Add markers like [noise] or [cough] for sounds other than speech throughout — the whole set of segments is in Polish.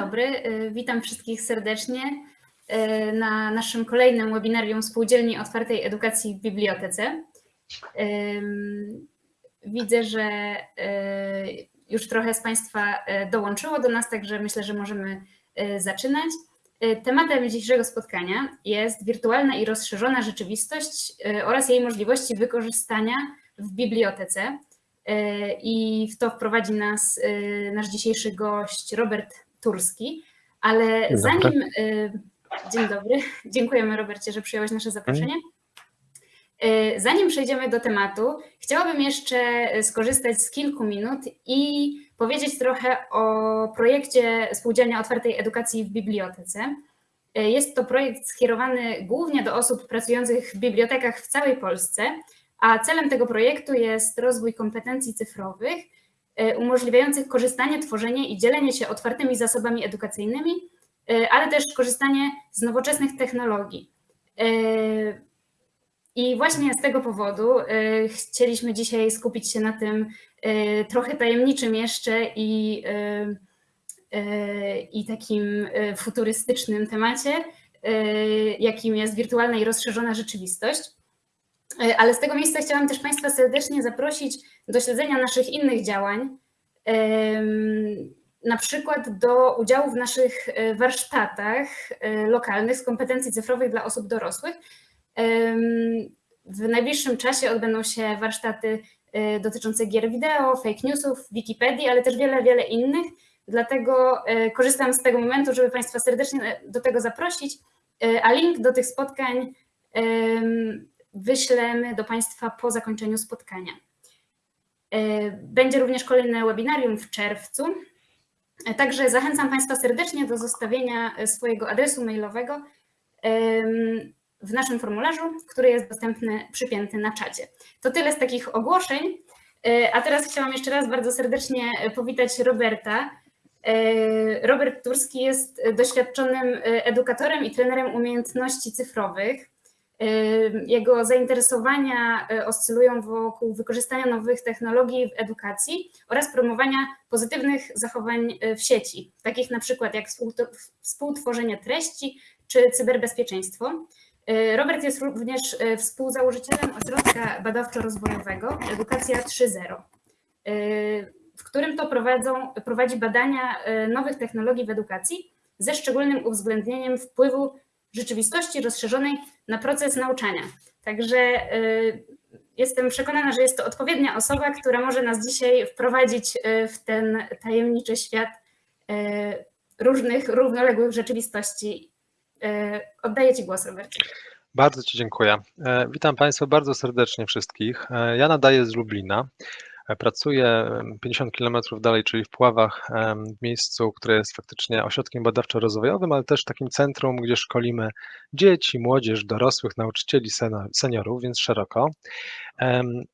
dobry, y, witam wszystkich serdecznie y, na naszym kolejnym webinarium Spółdzielni Otwartej Edukacji w Bibliotece. Widzę, że y, już trochę z Państwa dołączyło do nas, także myślę, że możemy zaczynać. Tematem dzisiejszego spotkania jest wirtualna i rozszerzona rzeczywistość oraz jej możliwości wykorzystania w bibliotece. I w to wprowadzi nas nasz dzisiejszy gość Robert Turski, ale dzień zanim... Dobry. Dzień dobry, [laughs] dziękujemy Robercie, że przyjąłeś nasze zaproszenie. Zanim przejdziemy do tematu, chciałabym jeszcze skorzystać z kilku minut i powiedzieć trochę o projekcie Spółdzielnia Otwartej Edukacji w Bibliotece. Jest to projekt skierowany głównie do osób pracujących w bibliotekach w całej Polsce, a celem tego projektu jest rozwój kompetencji cyfrowych umożliwiających korzystanie, tworzenie i dzielenie się otwartymi zasobami edukacyjnymi, e, ale też korzystanie z nowoczesnych technologii. E, I właśnie z tego powodu chcieliśmy dzisiaj skupić się na tym trochę tajemniczym jeszcze i, i takim futurystycznym temacie, jakim jest wirtualna i rozszerzona rzeczywistość. Ale z tego miejsca chciałam też Państwa serdecznie zaprosić do śledzenia naszych innych działań, na przykład do udziału w naszych e, warsztatach e, lokalnych z kompetencji cyfrowych dla osób dorosłych. W najbliższym czasie odbędą się warsztaty e, dotyczące gier wideo, fake newsów, Wikipedii, ale też wiele, wiele innych. Dlatego korzystam z tego momentu, żeby Państwa serdecznie do tego zaprosić, a link do tych spotkań wyślemy do Państwa po zakończeniu spotkania. E, będzie również kolejne webinarium w czerwcu. E, także zachęcam Państwa serdecznie do zostawienia e, swojego adresu mailowego w naszym formularzu, który jest dostępny, przypięty na czacie. To tyle z takich ogłoszeń. A teraz chciałam jeszcze raz bardzo serdecznie powitać Roberta. Robert Turski jest doświadczonym edukatorem i trenerem umiejętności cyfrowych. Jego zainteresowania y, oscylują wokół wykorzystania nowych technologii w edukacji oraz promowania pozytywnych zachowań y, w sieci, takich na przykład jak współtworzenie treści czy cyberbezpieczeństwo. Y, Robert jest również współzałożycielem ośrodka badawczo-rozwojowego Edukacja 3.0, w którym to prowadzą, prowadzi badania nowych technologii w edukacji ze szczególnym uwzględnieniem wpływu rzeczywistości rozszerzonej na proces nauczania. Także y, jestem przekonana, że jest to odpowiednia osoba, która może nas dzisiaj wprowadzić y, w ten tajemniczy świat y, różnych, równoległych rzeczywistości. Oddaję Ci głos, Robercie. Bardzo Ci dziękuję. E, witam Państwa bardzo serdecznie wszystkich. E, ja nadaję z Lublina. Pracuję 50 km dalej, czyli w Puławach, w miejscu, które jest faktycznie ośrodkiem badawczo-rozwojowym, ale też takim centrum, gdzie szkolimy dzieci, młodzież, dorosłych, nauczycieli, seniorów, więc szeroko.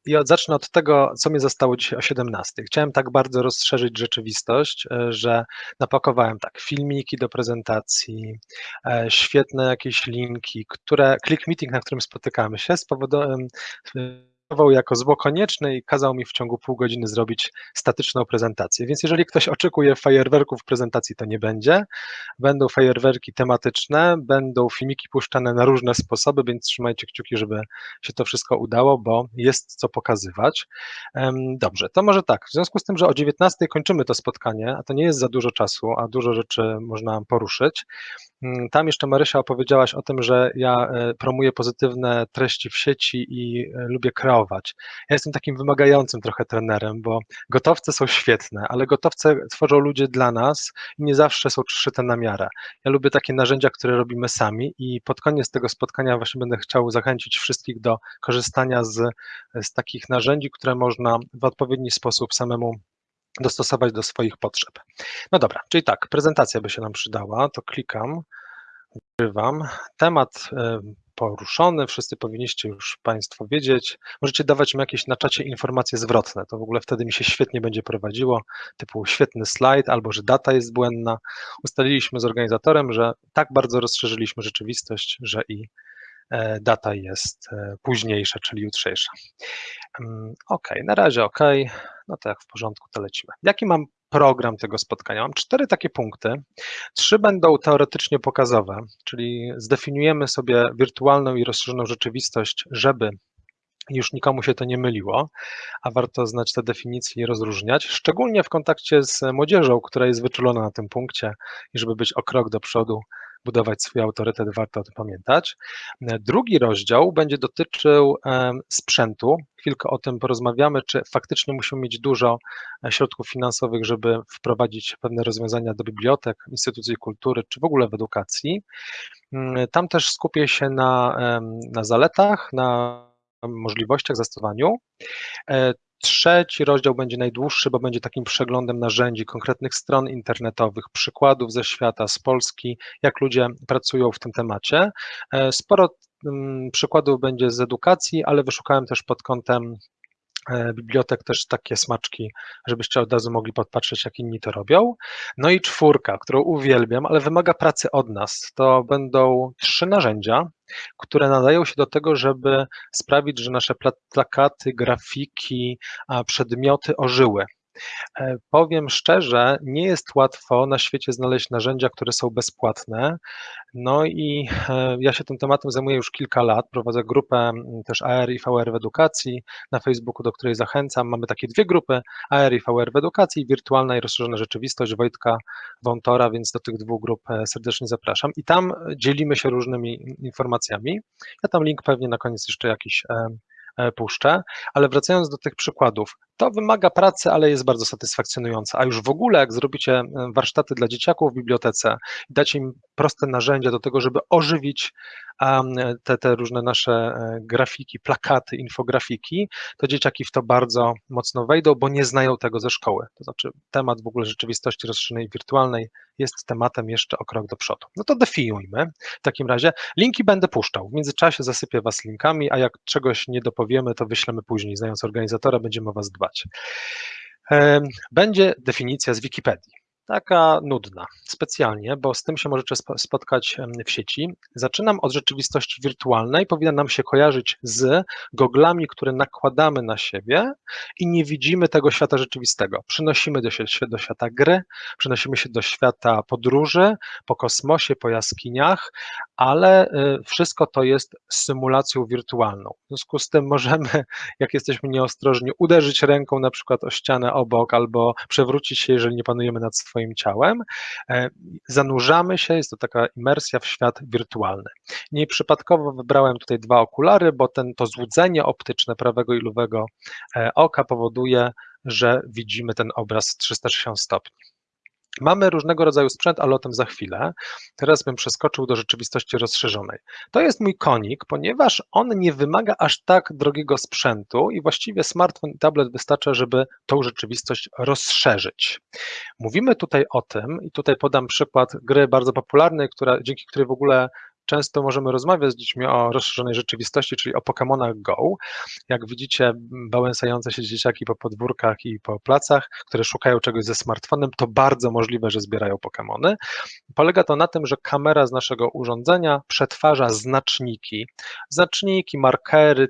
I zacznę od tego, co mnie zostało dzisiaj o 17. Chciałem tak bardzo rozszerzyć rzeczywistość, e, że napakowałem tak filmiki do prezentacji, e, świetne jakieś linki, które, click meeting, na którym spotykamy się, jako zło konieczne i kazał mi w ciągu pół godziny zrobić statyczną prezentację. Więc jeżeli ktoś oczekuje fajerwerków prezentacji, to nie będzie. Będą fajerwerki tematyczne, będą filmiki puszczane na różne sposoby, więc trzymajcie kciuki, żeby się to wszystko udało, bo jest co pokazywać. Dobrze, to może tak. W związku z tym, że o 19 kończymy to spotkanie, a to nie jest za dużo czasu, a dużo rzeczy można poruszyć. Mm, tam jeszcze Marysia opowiedziałaś o tym, że ja e, promuję pozytywne treści w sieci i e, lubię kreować. Ja jestem takim wymagającym trochę trenerem, bo gotowce są świetne, ale gotowce tworzą ludzie dla nas i nie zawsze są przyszyte na miarę. Ja lubię takie narzędzia, które robimy sami i pod koniec tego spotkania właśnie będę chciał zachęcić wszystkich do korzystania z, z takich narzędzi, które można w odpowiedni sposób samemu dostosować do swoich potrzeb. No dobra, czyli tak, prezentacja by się nam przydała, to klikam, ukrywam. Temat poruszony, wszyscy powinniście już Państwo wiedzieć. Możecie dawać mi jakieś na czacie informacje zwrotne, to w ogóle wtedy mi się świetnie będzie prowadziło, typu świetny slajd albo że data jest błędna. Ustaliliśmy z organizatorem, że tak bardzo rozszerzyliśmy rzeczywistość, że i e, data jest e, późniejsza, czyli jutrzejsza. Mm, ok, na razie ok, no to jak w porządku, to lecimy. Jaki mam program tego spotkania. Mam cztery takie punkty. Trzy będą teoretycznie pokazowe, czyli zdefiniujemy sobie wirtualną i rozszerzoną rzeczywistość, żeby już nikomu się to nie myliło, a warto znać te definicje i rozróżniać, szczególnie w kontakcie z młodzieżą, która jest wyczulona na tym punkcie i żeby być o krok do przodu, budować swój autorytet, warto o tym pamiętać. Drugi rozdział będzie dotyczył sprzętu. Chwilkę o tym porozmawiamy, czy faktycznie musimy mieć dużo e, środków finansowych, żeby wprowadzić pewne rozwiązania do bibliotek, instytucji kultury, czy w ogóle w edukacji. Mm, tam też skupię się na, na zaletach, na możliwościach, zastosowaniu. Trzeci rozdział będzie najdłuższy, bo będzie takim przeglądem narzędzi, konkretnych stron internetowych, przykładów ze świata, z Polski, jak ludzie pracują w tym temacie. E, sporo mm, przykładów będzie z edukacji, ale wyszukałem też pod kątem bibliotek też takie smaczki, żebyście od razu mogli podpatrzeć, jak inni to robią. No i czwórka, którą uwielbiam, ale wymaga pracy od nas. To będą trzy narzędzia, które nadają się do tego, żeby sprawić, że nasze plakaty, grafiki, przedmioty ożyły. E, powiem szczerze, nie jest łatwo na świecie znaleźć narzędzia, które są bezpłatne. No i e, ja się tym tematem zajmuję już kilka lat. Prowadzę grupę też AR i VR w edukacji na Facebooku, do której zachęcam. Mamy takie dwie grupy, AR i VR w edukacji, wirtualna i rozszerzona rzeczywistość Wojtka Wątora, więc do tych dwóch grup e, serdecznie zapraszam. I tam dzielimy się różnymi informacjami. Ja tam link pewnie na koniec jeszcze jakiś puszczę, ale wracając do tych przykładów, to wymaga pracy, ale jest bardzo satysfakcjonujące. A już w ogóle, jak zrobicie e, warsztaty dla dzieciaków w bibliotece i dacie im proste narzędzia do tego, żeby ożywić te, te różne nasze e, grafiki, plakaty, infografiki, to dzieciaki w to bardzo mocno wejdą, bo nie znają tego ze szkoły. To znaczy, temat w ogóle rzeczywistości rozszerzonej wirtualnej jest tematem jeszcze o krok do przodu. No to definiujmy. W takim razie linki będę puszczał. W międzyczasie zasypię Was linkami, a jak czegoś nie dopowiemy, to wyślemy później. Znając organizatora, będziemy o Was dbać. Będzie definicja z Wikipedii taka nudna, specjalnie, bo z tym się możecie spotkać w sieci. Zaczynam od rzeczywistości wirtualnej, powinna nam się kojarzyć z goglami, które nakładamy na siebie i nie widzimy tego świata rzeczywistego. Przynosimy do, się, do świata gry, przynosimy się do świata podróży, po kosmosie, po jaskiniach, ale y, wszystko to jest symulacją wirtualną. W związku z tym możemy, [laughs] jak jesteśmy nieostrożni, uderzyć ręką na przykład o ścianę obok albo przewrócić się, jeżeli nie panujemy nad ciałem. E, zanurzamy się, jest to taka imersja w świat wirtualny. Nieprzypadkowo wybrałem tutaj dwa okulary, bo ten, to złudzenie optyczne prawego i lewego e, oka powoduje, że widzimy ten obraz 360 stopni. Mamy różnego rodzaju sprzęt, ale o tym za chwilę. Teraz bym przeskoczył do rzeczywistości rozszerzonej. To jest mój konik, ponieważ on nie wymaga aż tak drogiego sprzętu i właściwie smartfon i tablet wystarcza, żeby tą rzeczywistość rozszerzyć. Mówimy tutaj o tym, i tutaj podam przykład gry bardzo popularnej, która, dzięki której w ogóle często możemy rozmawiać z dziećmi o rozszerzonej rzeczywistości, czyli o Pokémonach Go. Jak widzicie, bałęsające się dzieciaki po podwórkach i po placach, które szukają czegoś ze smartfonem, to bardzo możliwe, że zbierają Pokémony. Polega to na tym, że kamera z naszego urządzenia przetwarza znaczniki, znaczniki, markery,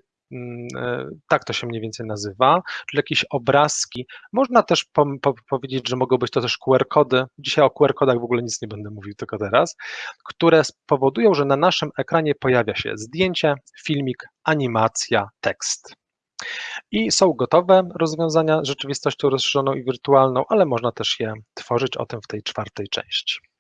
tak to się mniej więcej nazywa, czyli jakieś obrazki. Można też po, po, powiedzieć, że mogą być to też QR-kody. Dzisiaj o QR-kodach w ogóle nic nie będę mówił, tylko teraz, które spowodują, że na naszym ekranie pojawia się zdjęcie, filmik, animacja, tekst. I są gotowe rozwiązania z rzeczywistością rozszerzoną i wirtualną, ale można też je tworzyć o tym w tej czwartej części.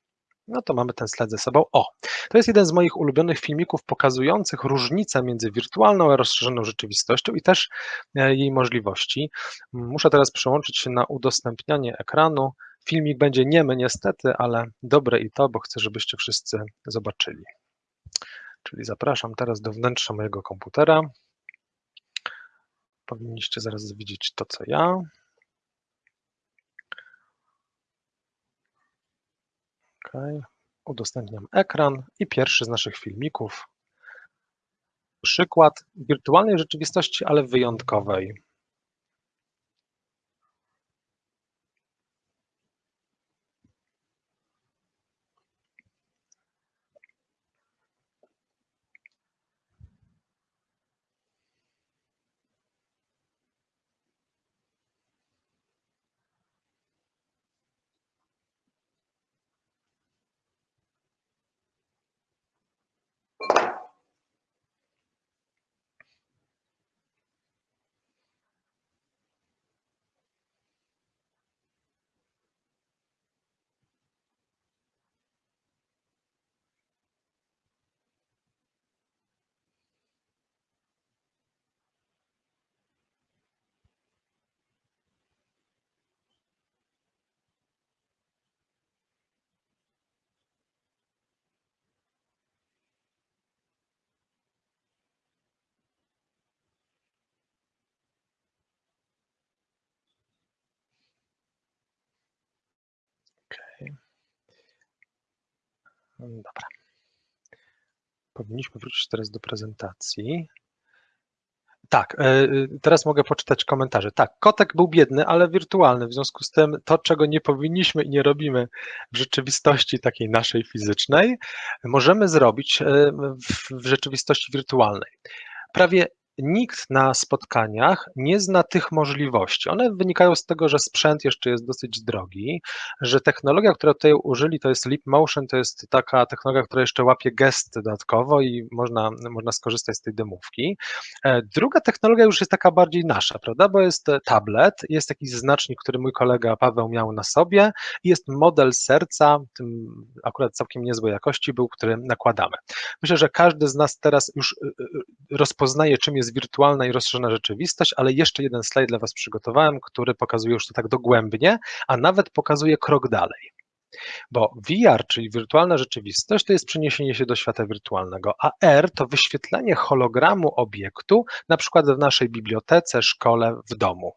No to mamy ten slajd ze sobą. O, to jest jeden z moich ulubionych filmików pokazujących różnicę między wirtualną a rozszerzoną rzeczywistością i też e, jej możliwości. Muszę teraz przełączyć się na udostępnianie ekranu. Filmik będzie niemy niestety, ale dobre i to, bo chcę, żebyście wszyscy zobaczyli. Czyli zapraszam teraz do wnętrza mojego komputera. Powinniście zaraz widzieć to, co ja. Udostępniam ekran i pierwszy z naszych filmików. Przykład wirtualnej rzeczywistości, ale wyjątkowej. Dobra. Powinniśmy wrócić teraz do prezentacji. Tak, e, teraz mogę poczytać komentarze. Tak, kotek był biedny, ale wirtualny. W związku z tym to, czego nie powinniśmy i nie robimy w rzeczywistości takiej naszej fizycznej, możemy zrobić e, w rzeczywistości wirtualnej. Prawie nikt na spotkaniach nie zna tych możliwości. One wynikają z tego, że sprzęt jeszcze jest dosyć drogi, że technologia, którą tutaj użyli, to jest Leap Motion, to jest taka technologia, która jeszcze łapie gesty dodatkowo i można, można skorzystać z tej demówki. E, druga technologia już jest taka bardziej nasza, prawda, bo jest tablet, jest jakiś znacznik, który mój kolega Paweł miał na sobie i jest model serca, tym akurat całkiem niezłej jakości był, który nakładamy. Myślę, że każdy z nas teraz już e, e, rozpoznaje, czym jest jest wirtualna i rozszerzona rzeczywistość, ale jeszcze jeden slajd dla Was przygotowałem, który pokazuje już to tak dogłębnie, a nawet pokazuje krok dalej. Bo VR, czyli wirtualna rzeczywistość, to jest przeniesienie się do świata wirtualnego, a R to wyświetlenie hologramu obiektu, na przykład w naszej bibliotece, szkole, w domu.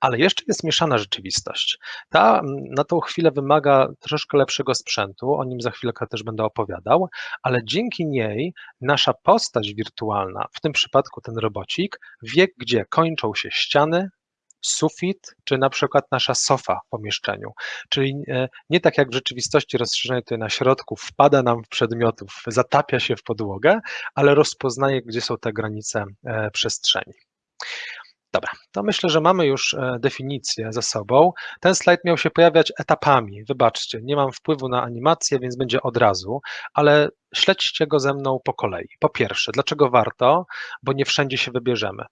Ale jeszcze jest mieszana rzeczywistość. Ta na tą chwilę wymaga troszkę lepszego sprzętu, o nim za chwilkę też będę opowiadał, ale dzięki niej nasza postać wirtualna, w tym przypadku ten robocik, wie, gdzie kończą się ściany, sufit, czy na przykład nasza sofa w pomieszczeniu. Czyli e, nie tak jak w rzeczywistości rozszerzenie tutaj na środku wpada nam w przedmiotów, zatapia się w podłogę, ale rozpoznaje, gdzie są te granice e, przestrzeni. Dobra, to myślę, że mamy już e, definicję za sobą. Ten slajd miał się pojawiać etapami. Wybaczcie, nie mam wpływu na animację, więc będzie od razu, ale śledźcie go ze mną po kolei. Po pierwsze, dlaczego warto? Bo nie wszędzie się wybierzemy.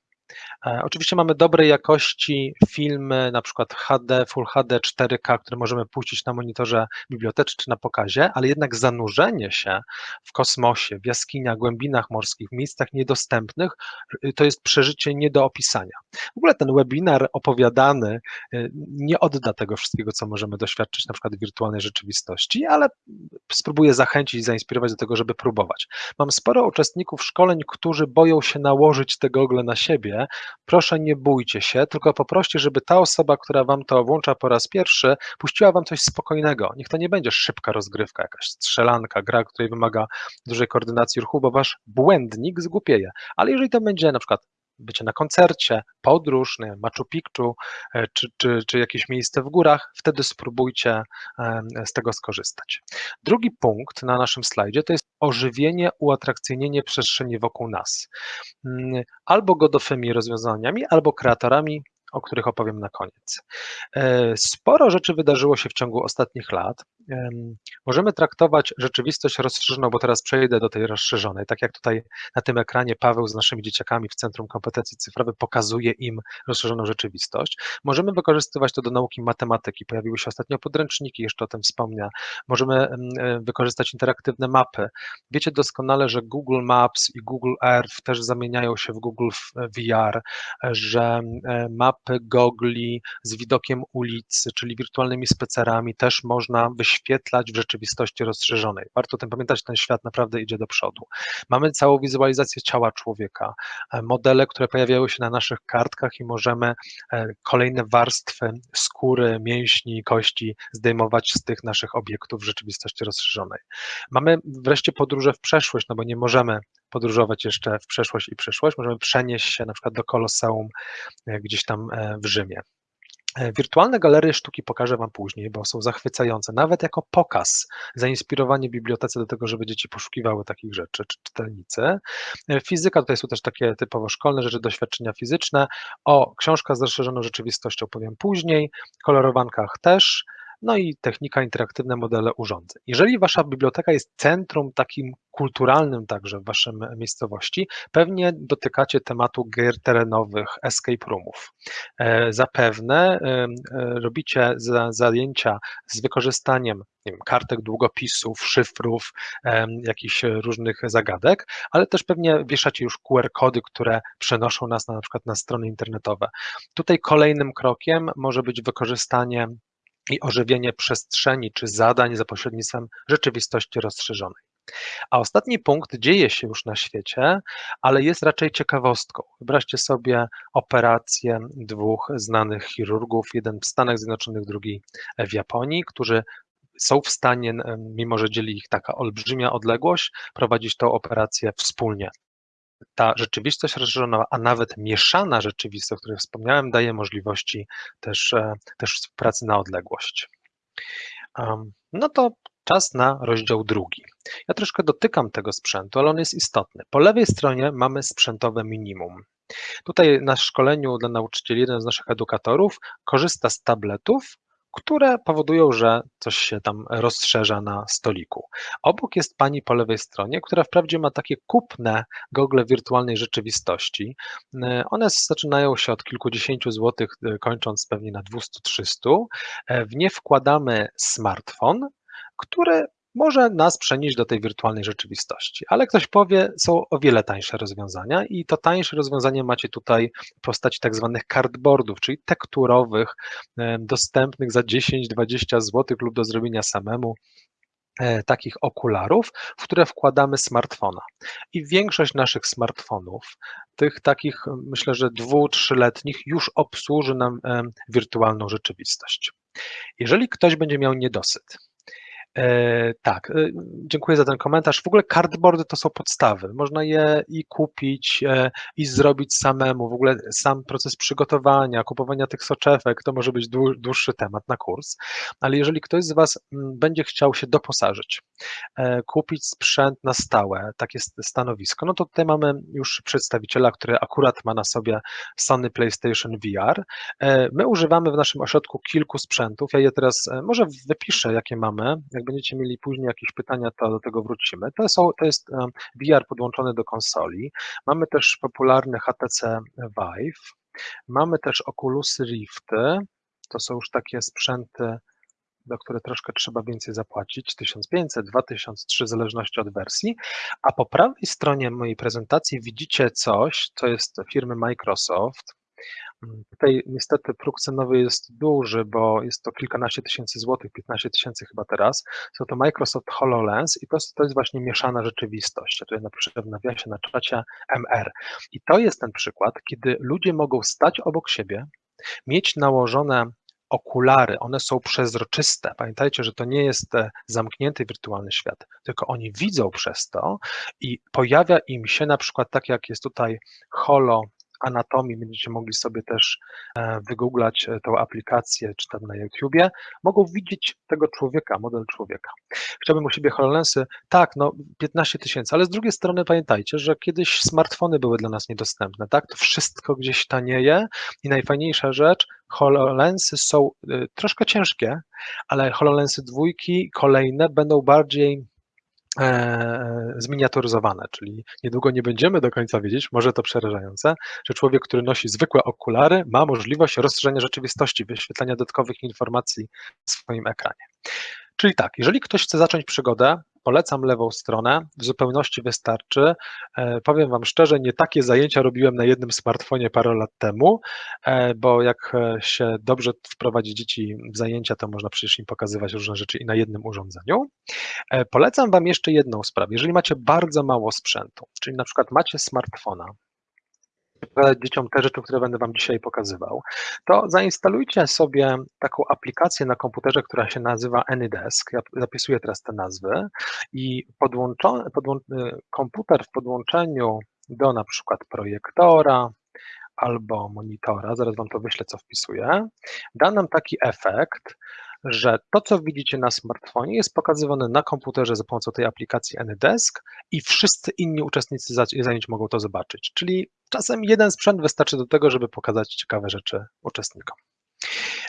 E, oczywiście mamy dobrej jakości filmy, na przykład HD, Full HD, 4K, które możemy puścić na monitorze bibliotecznym czy na pokazie, ale jednak zanurzenie się w kosmosie, w jaskiniach, głębinach morskich, w miejscach niedostępnych, y, to jest przeżycie nie do opisania. W ogóle ten webinar opowiadany y, nie odda tego wszystkiego, co możemy doświadczyć na przykład w wirtualnej rzeczywistości, ale spróbuję zachęcić i zainspirować do tego, żeby próbować. Mam sporo uczestników szkoleń, którzy boją się nałożyć te gogle na siebie, proszę nie bójcie się, tylko poproście, żeby ta osoba, która wam to włącza po raz pierwszy, puściła wam coś spokojnego. Niech to nie będzie szybka rozgrywka, jakaś strzelanka, gra, której wymaga dużej koordynacji ruchu, bo wasz błędnik zgłupieje. Ale jeżeli to będzie na przykład bycie na koncercie, podróż, nie, Machu Picchu, e, czy, czy, czy jakieś miejsce w górach, wtedy spróbujcie z tego skorzystać. Drugi punkt na naszym slajdzie to jest ożywienie, uatrakcyjnienie przestrzeni wokół nas. Mm, albo godofymi rozwiązaniami, albo kreatorami o których opowiem na koniec. E, sporo rzeczy wydarzyło się w ciągu ostatnich lat. Możemy traktować rzeczywistość rozszerzoną, bo teraz przejdę do tej rozszerzonej. Tak jak tutaj na tym ekranie Paweł z naszymi dzieciakami w Centrum Kompetencji Cyfrowych pokazuje im rozszerzoną rzeczywistość. Możemy wykorzystywać to do nauki matematyki. Pojawiły się ostatnio podręczniki, jeszcze o tym wspomnę. Możemy e, wykorzystać interaktywne mapy. Wiecie doskonale, że Google Maps i Google Earth też zamieniają się w Google VR, że mapy gogli z widokiem ulicy, czyli wirtualnymi specerami też można wyświetlać w rzeczywistości rozszerzonej. Warto o tym pamiętać, ten świat naprawdę idzie do przodu. Mamy całą wizualizację ciała człowieka, e, modele, które pojawiają się na naszych kartkach i możemy e, kolejne warstwy skóry, mięśni, kości zdejmować z tych naszych obiektów w rzeczywistości rozszerzonej. Mamy wreszcie podróże w przeszłość, no bo nie możemy podróżować jeszcze w przeszłość i przyszłość. Możemy przenieść się na przykład do Koloseum e, gdzieś tam e, w Rzymie. E, wirtualne galerie sztuki pokażę Wam później, bo są zachwycające, nawet jako pokaz, zainspirowanie bibliotece do tego, żeby dzieci poszukiwały takich rzeczy, czy czytelnicy. Fizyka, tutaj są też takie typowo szkolne rzeczy, doświadczenia fizyczne. O, książka z rozszerzoną rzeczywistością powiem później, kolorowankach też, no i technika interaktywne modele urządzeń. Jeżeli wasza biblioteka jest centrum takim kulturalnym także w waszej miejscowości, pewnie dotykacie tematu gier terenowych, escape roomów. E, zapewne e, robicie zajęcia z wykorzystaniem nie wiem, kartek długopisów, szyfrów, jakichś różnych zagadek, ale też pewnie wieszacie już QR-kody, które przenoszą nas na, na przykład na strony internetowe. Tutaj kolejnym krokiem może być wykorzystanie i ożywienie przestrzeni czy zadań za pośrednictwem rzeczywistości rozszerzonej. A ostatni punkt dzieje się już na świecie, ale jest raczej ciekawostką. Wyobraźcie sobie operację dwóch znanych chirurgów, jeden w Stanach Zjednoczonych, drugi w Japonii, którzy są w stanie, mimo że dzieli ich taka olbrzymia odległość, prowadzić tą operację wspólnie. Ta rzeczywistość rozszerzona, a nawet mieszana rzeczywistość, o której wspomniałem, daje możliwości też, e, też pracy na odległość. No to czas na rozdział drugi. Ja troszkę dotykam tego sprzętu, ale on jest istotny. Po lewej stronie mamy sprzętowe minimum. Tutaj na szkoleniu dla nauczycieli jeden z naszych edukatorów korzysta z tabletów, które powodują, że coś się tam rozszerza na stoliku. Obok jest pani po lewej stronie, która wprawdzie ma takie kupne gogle wirtualnej rzeczywistości. One zaczynają się od kilkudziesięciu złotych, kończąc pewnie na 200-300. W nie wkładamy smartfon, który może nas przenieść do tej wirtualnej rzeczywistości. Ale ktoś powie, są o wiele tańsze rozwiązania i to tańsze rozwiązanie macie tutaj w postaci tak zwanych cardboardów, czyli tekturowych, dostępnych za 10-20 zł lub do zrobienia samemu e, takich okularów, w które wkładamy smartfona. I większość naszych smartfonów, tych takich myślę, że dwu, trzyletnich, już obsłuży nam wirtualną rzeczywistość. Jeżeli ktoś będzie miał niedosyt, E, tak, e, dziękuję za ten komentarz. W ogóle cardboardy to są podstawy. Można je i kupić, e, i zrobić samemu. W ogóle sam proces przygotowania, kupowania tych soczewek to może być dłuższy temat na kurs. Ale jeżeli ktoś z Was mm, będzie chciał się doposażyć, kupić sprzęt na stałe, takie stanowisko, no to tutaj mamy już przedstawiciela, który akurat ma na sobie Sony PlayStation VR. My używamy w naszym ośrodku kilku sprzętów. Ja je teraz może wypiszę, jakie mamy, jak będziecie mieli później jakieś pytania, to do tego wrócimy. To, są, to jest VR podłączony do konsoli. Mamy też popularny HTC Vive. Mamy też Oculus Rifty. To są już takie sprzęty, do które troszkę trzeba więcej zapłacić, 1500, 2003, w zależności od wersji. A po prawej stronie mojej prezentacji widzicie coś, co jest firmy Microsoft. Tutaj niestety próg cenowy jest duży, bo jest to kilkanaście tysięcy złotych, 15 tysięcy chyba teraz. Są to Microsoft HoloLens i to to jest właśnie mieszana rzeczywistość. Ja tutaj napiszę w nawiasie na czacie MR. I to jest ten przykład, kiedy ludzie mogą stać obok siebie, mieć nałożone okulary, one są przezroczyste. Pamiętajcie, że to nie jest e, zamknięty wirtualny świat, tylko oni widzą przez to i pojawia im się na przykład tak jak jest tutaj Holo anatomii, będziecie mogli sobie też e, wygooglać e, tą aplikację, czy tam na YouTubie, mogą widzieć tego człowieka, model człowieka. Chciałbym u siebie HoloLensy, tak, no 15 tysięcy, ale z drugiej strony pamiętajcie, że kiedyś smartfony były dla nas niedostępne, tak, to wszystko gdzieś tanieje i najfajniejsza rzecz, HoloLensy są y, troszkę ciężkie, ale HoloLensy dwójki kolejne będą bardziej E, zminiaturyzowane, czyli niedługo nie będziemy do końca wiedzieć, może to przerażające, że człowiek, który nosi zwykłe okulary, ma możliwość rozszerzenia rzeczywistości, wyświetlania dodatkowych informacji w swoim ekranie. Czyli tak, jeżeli ktoś chce zacząć przygodę, polecam lewą stronę, w zupełności wystarczy. E, powiem Wam szczerze, nie takie zajęcia robiłem na jednym smartfonie parę lat temu, e, bo jak e, się dobrze wprowadzi dzieci w zajęcia, to można przecież im pokazywać różne rzeczy i na jednym urządzeniu. Polecam Wam jeszcze jedną sprawę. Jeżeli macie bardzo mało sprzętu, czyli na przykład macie smartfona, pokazać dzieciom te rzeczy, które będę Wam dzisiaj pokazywał, to zainstalujcie sobie taką aplikację na komputerze, która się nazywa AnyDesk. Ja zapisuję teraz te nazwy i podłą, komputer w podłączeniu do na przykład projektora, albo monitora, zaraz Wam to wyślę, co wpisuję, da nam taki efekt, że to, co widzicie na smartfonie, jest pokazywane na komputerze za pomocą tej aplikacji AnyDesk i wszyscy inni uczestnicy zajęć mogą to zobaczyć. Czyli czasem jeden sprzęt wystarczy do tego, żeby pokazać ciekawe rzeczy uczestnikom.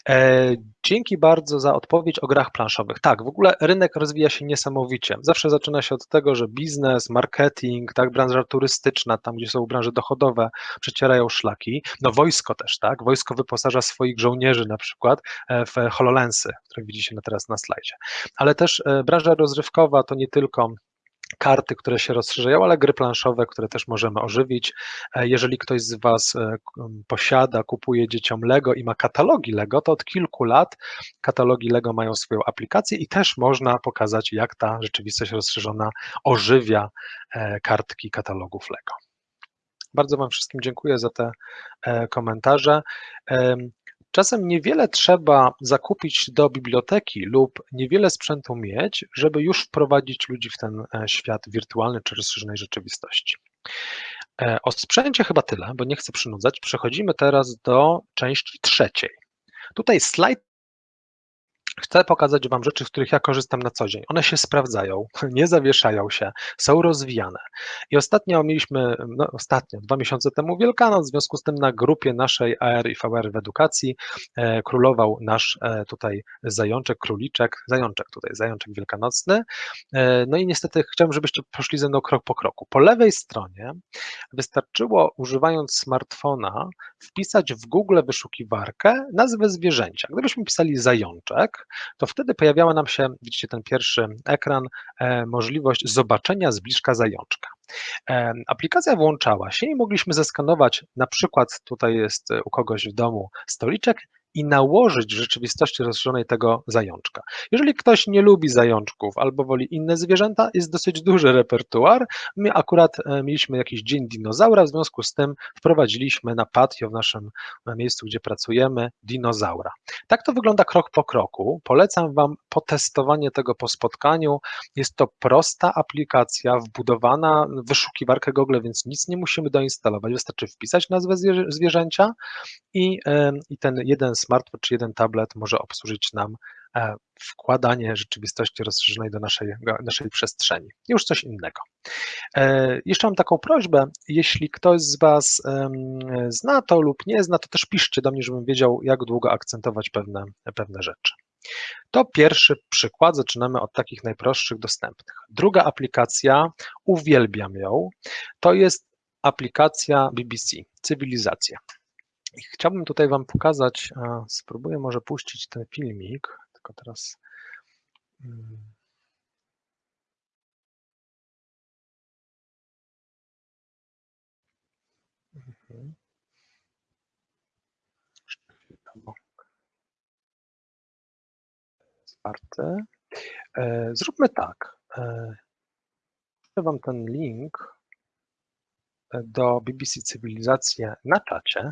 E, dzięki bardzo za odpowiedź o grach planszowych. Tak, w ogóle rynek rozwija się niesamowicie. Zawsze zaczyna się od tego, że biznes, marketing, tak, branża turystyczna, tam gdzie są branże dochodowe, przecierają szlaki. No wojsko też, tak, wojsko wyposaża swoich żołnierzy na przykład e, w HoloLensy, które widzicie teraz na slajdzie. Ale też e, branża rozrywkowa to nie tylko karty, które się rozszerzają, ale gry planszowe, które też możemy ożywić. E, jeżeli ktoś z Was e, posiada, kupuje dzieciom Lego i ma katalogi Lego, to od kilku lat katalogi Lego mają swoją aplikację i też można pokazać, jak ta rzeczywistość rozszerzona ożywia e, kartki katalogów Lego. Bardzo Wam wszystkim dziękuję za te komentarze. Czasem niewiele trzeba zakupić do biblioteki lub niewiele sprzętu mieć, żeby już wprowadzić ludzi w ten e, świat wirtualny czy rozszerzonej rzeczywistości. E, O sprzęcie chyba tyle, bo nie chcę przynudzać. Przechodzimy teraz do części trzeciej. Tutaj slajd Chcę pokazać Wam rzeczy, z których ja korzystam na co dzień. One się sprawdzają, [laughs] nie zawieszają się, są rozwijane. I ostatnio mieliśmy, no ostatnio, dwa miesiące temu Wielkanoc, w związku z tym na grupie naszej AR i VR w edukacji e, królował nasz e, tutaj zajączek, króliczek, zajączek tutaj, zajączek wielkanocny. E, no i niestety chciałbym, żebyście poszli ze mną krok po kroku. Po lewej stronie wystarczyło używając smartfona wpisać w Google wyszukiwarkę nazwę zwierzęcia. Gdybyśmy pisali zajączek, to wtedy pojawiała nam się, widzicie ten pierwszy ekran, e, możliwość zobaczenia z bliska zajączka. E, Aplikacja włączała się i mogliśmy zeskanować, na przykład tutaj jest u kogoś w domu stoliczek i nałożyć w rzeczywistości rozszerzonej tego zajączka. Jeżeli ktoś nie lubi zajączków albo woli inne zwierzęta, jest dosyć duży repertuar. My akurat e, mieliśmy jakiś dzień dinozaura, w związku z tym wprowadziliśmy na patio w naszym e, miejscu, gdzie pracujemy, dinozaura. Tak to wygląda krok po kroku. Polecam Wam potestowanie tego po spotkaniu. Jest to prosta aplikacja wbudowana w wyszukiwarkę Google, więc nic nie musimy doinstalować. Wystarczy wpisać nazwę zwierzę- zwierzęcia i, e, i ten jeden smartfon czy jeden tablet może obsłużyć nam e, wkładanie rzeczywistości rozszerzonej do naszej, naszej przestrzeni. Już coś innego. E, Jeszcze mam taką prośbę, jeśli ktoś z Was zna to lub nie zna, to też piszcie do mnie, żebym wiedział, jak długo akcentować pewne, pewne rzeczy. To pierwszy przykład, zaczynamy od takich najprostszych, dostępnych. Druga aplikacja, uwielbiam ją, to jest aplikacja BBC, Cywilizacja. Chciałbym tutaj Wam pokazać, spróbuję może puścić ten filmik, tylko teraz. mm, mhm. E, Zróbmy tak. e, Wam ten link do BBC Cywilizacje na czacie.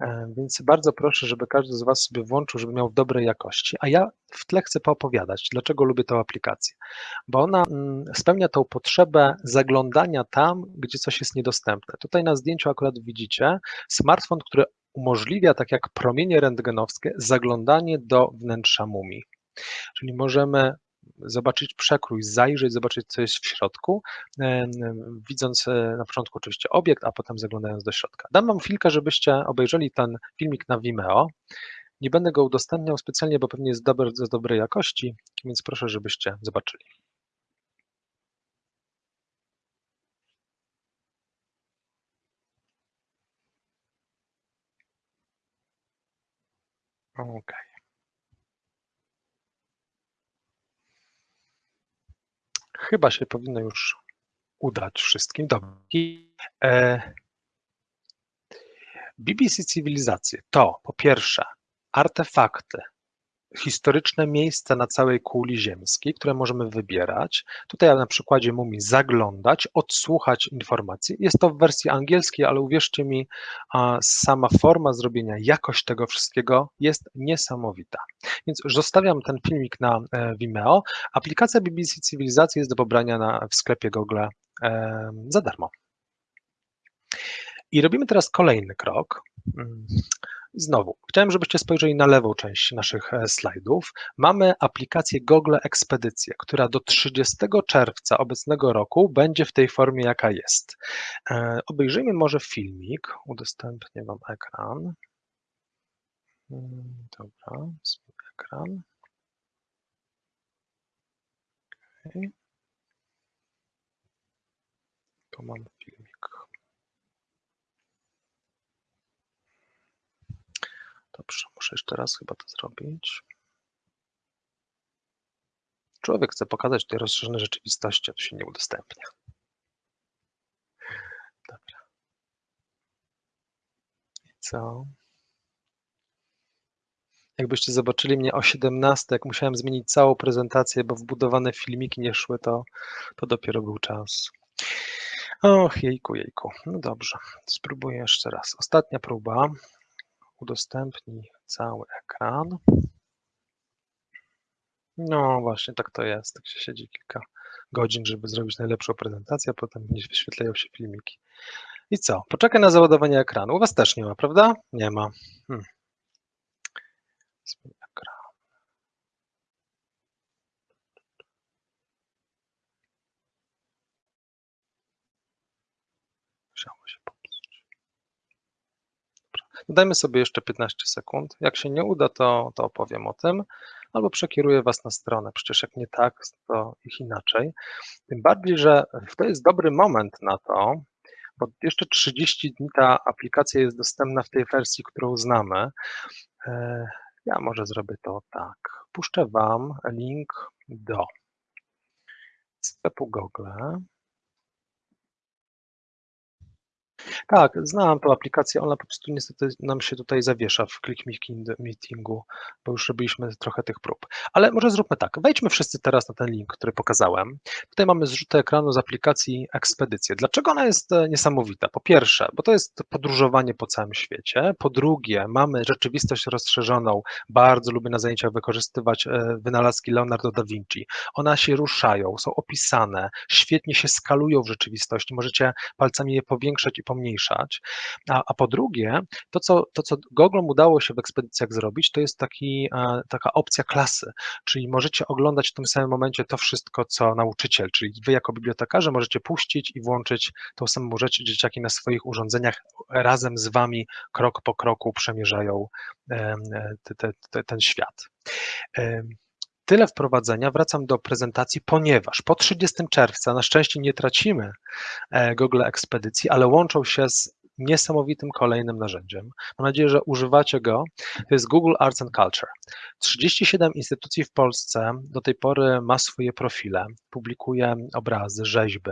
E, Więc bardzo proszę, żeby każdy z Was sobie włączył, żeby miał dobrej jakości. A ja w tle chcę poopowiadać, dlaczego lubię tę aplikację. Bo ona mm, spełnia tą potrzebę zaglądania tam, gdzie coś jest niedostępne. Tutaj na zdjęciu akurat widzicie smartfon, który umożliwia, tak jak promienie rentgenowskie, zaglądanie do wnętrza mumii. Czyli możemy zobaczyć przekrój, zajrzeć, zobaczyć, co jest w środku, e, widząc e, na początku oczywiście obiekt, a potem zaglądając do środka. Dam Wam chwilkę, żebyście obejrzeli ten filmik na Vimeo. Nie będę go udostępniał specjalnie, bo pewnie jest z dobrej jakości, więc proszę, żebyście zobaczyli. Okej. Chyba się powinno już udać wszystkim. Dobrze. I, e, BBC Cywilizacje to po pierwsze artefakty, historyczne miejsca na całej kuli ziemskiej, które możemy wybierać. Tutaj na przykładzie mumii zaglądać, odsłuchać informacji. Jest to w wersji angielskiej, ale uwierzcie mi, sama forma zrobienia, jakość tego wszystkiego jest niesamowita. Więc zostawiam ten filmik na e, Vimeo. Aplikacja BBC Cywilizacji jest do pobrania na, w sklepie Google e, za darmo. I robimy teraz kolejny krok. I Znowu, chciałem, żebyście spojrzeli na lewą część naszych e, slajdów. Mamy aplikację Google Ekspedycje, która do 30 czerwca obecnego roku będzie w tej formie, jaka jest. E, Obejrzyjmy może filmik. Udostępnię Wam ekran. Mm, Dobra, ekran. Okay. Tu mam filmik. Dobrze, muszę jeszcze raz chyba to zrobić. Człowiek chce pokazać tutaj rozszerzone rzeczywistości, a to się nie udostępnia. Dobra. I co? Jakbyście zobaczyli mnie o 17, jak musiałem zmienić całą prezentację, bo wbudowane filmiki nie szły, to, to dopiero był czas. Och, jejku, jejku. No dobrze, spróbuję jeszcze raz. Ostatnia próba. Udostępnij cały ekran. No właśnie, tak to jest. Tak się siedzi kilka godzin, żeby zrobić najlepszą prezentację, a potem nie wyświetlają się filmiki. I co? Poczekaj na załadowanie ekranu. U Was też nie ma, prawda? Nie ma. Hmm. Swój ekran. Musiało się popsuć. Dobra. Dajmy sobie jeszcze 15 sekund. Jak się nie uda, to, to opowiem o tym, albo przekieruję Was na stronę. Przecież jak nie tak, to ich inaczej. Tym bardziej, że to jest dobry moment na to, bo jeszcze 30 dni ta aplikacja jest dostępna w tej wersji, którą znamy. E, Ja może zrobię to tak. Puszczę Wam link do sklepu Google. Tak, znałam tą aplikację, ona po prostu niestety nam się tutaj zawiesza w Click Meetingu, bo już robiliśmy trochę tych prób. Ale może zróbmy tak, wejdźmy wszyscy teraz na ten link, który pokazałem. Tutaj mamy zrzutę ekranu z aplikacji Ekspedycje. Dlaczego ona jest e, niesamowita? Po pierwsze, bo to jest podróżowanie po całym świecie. Po drugie, mamy rzeczywistość rozszerzoną. Bardzo lubię na zajęciach wykorzystywać e, wynalazki Leonardo da Vinci. One się ruszają, są opisane, świetnie się skalują w rzeczywistości. Możecie palcami je powiększać i pomniejszać. A, a po drugie, to co, to co Googlom udało się w ekspedycjach zrobić, to jest taki, e, taka opcja klasy, czyli możecie oglądać w tym samym momencie to wszystko, co nauczyciel, czyli wy jako bibliotekarze możecie puścić i włączyć tą samą rzecz, dzieciaki na swoich urządzeniach razem z wami krok po kroku przemierzają te, ten świat. Tyle wprowadzenia. Wracam do prezentacji, ponieważ po 30 czerwca na szczęście nie tracimy e, Google Ekspedycji, ale łączą się z niesamowitym kolejnym narzędziem. Mam nadzieję, że używacie go. To jest Google Arts and Culture. 37 instytucji w Polsce do tej pory ma swoje profile, publikuje obrazy, rzeźby.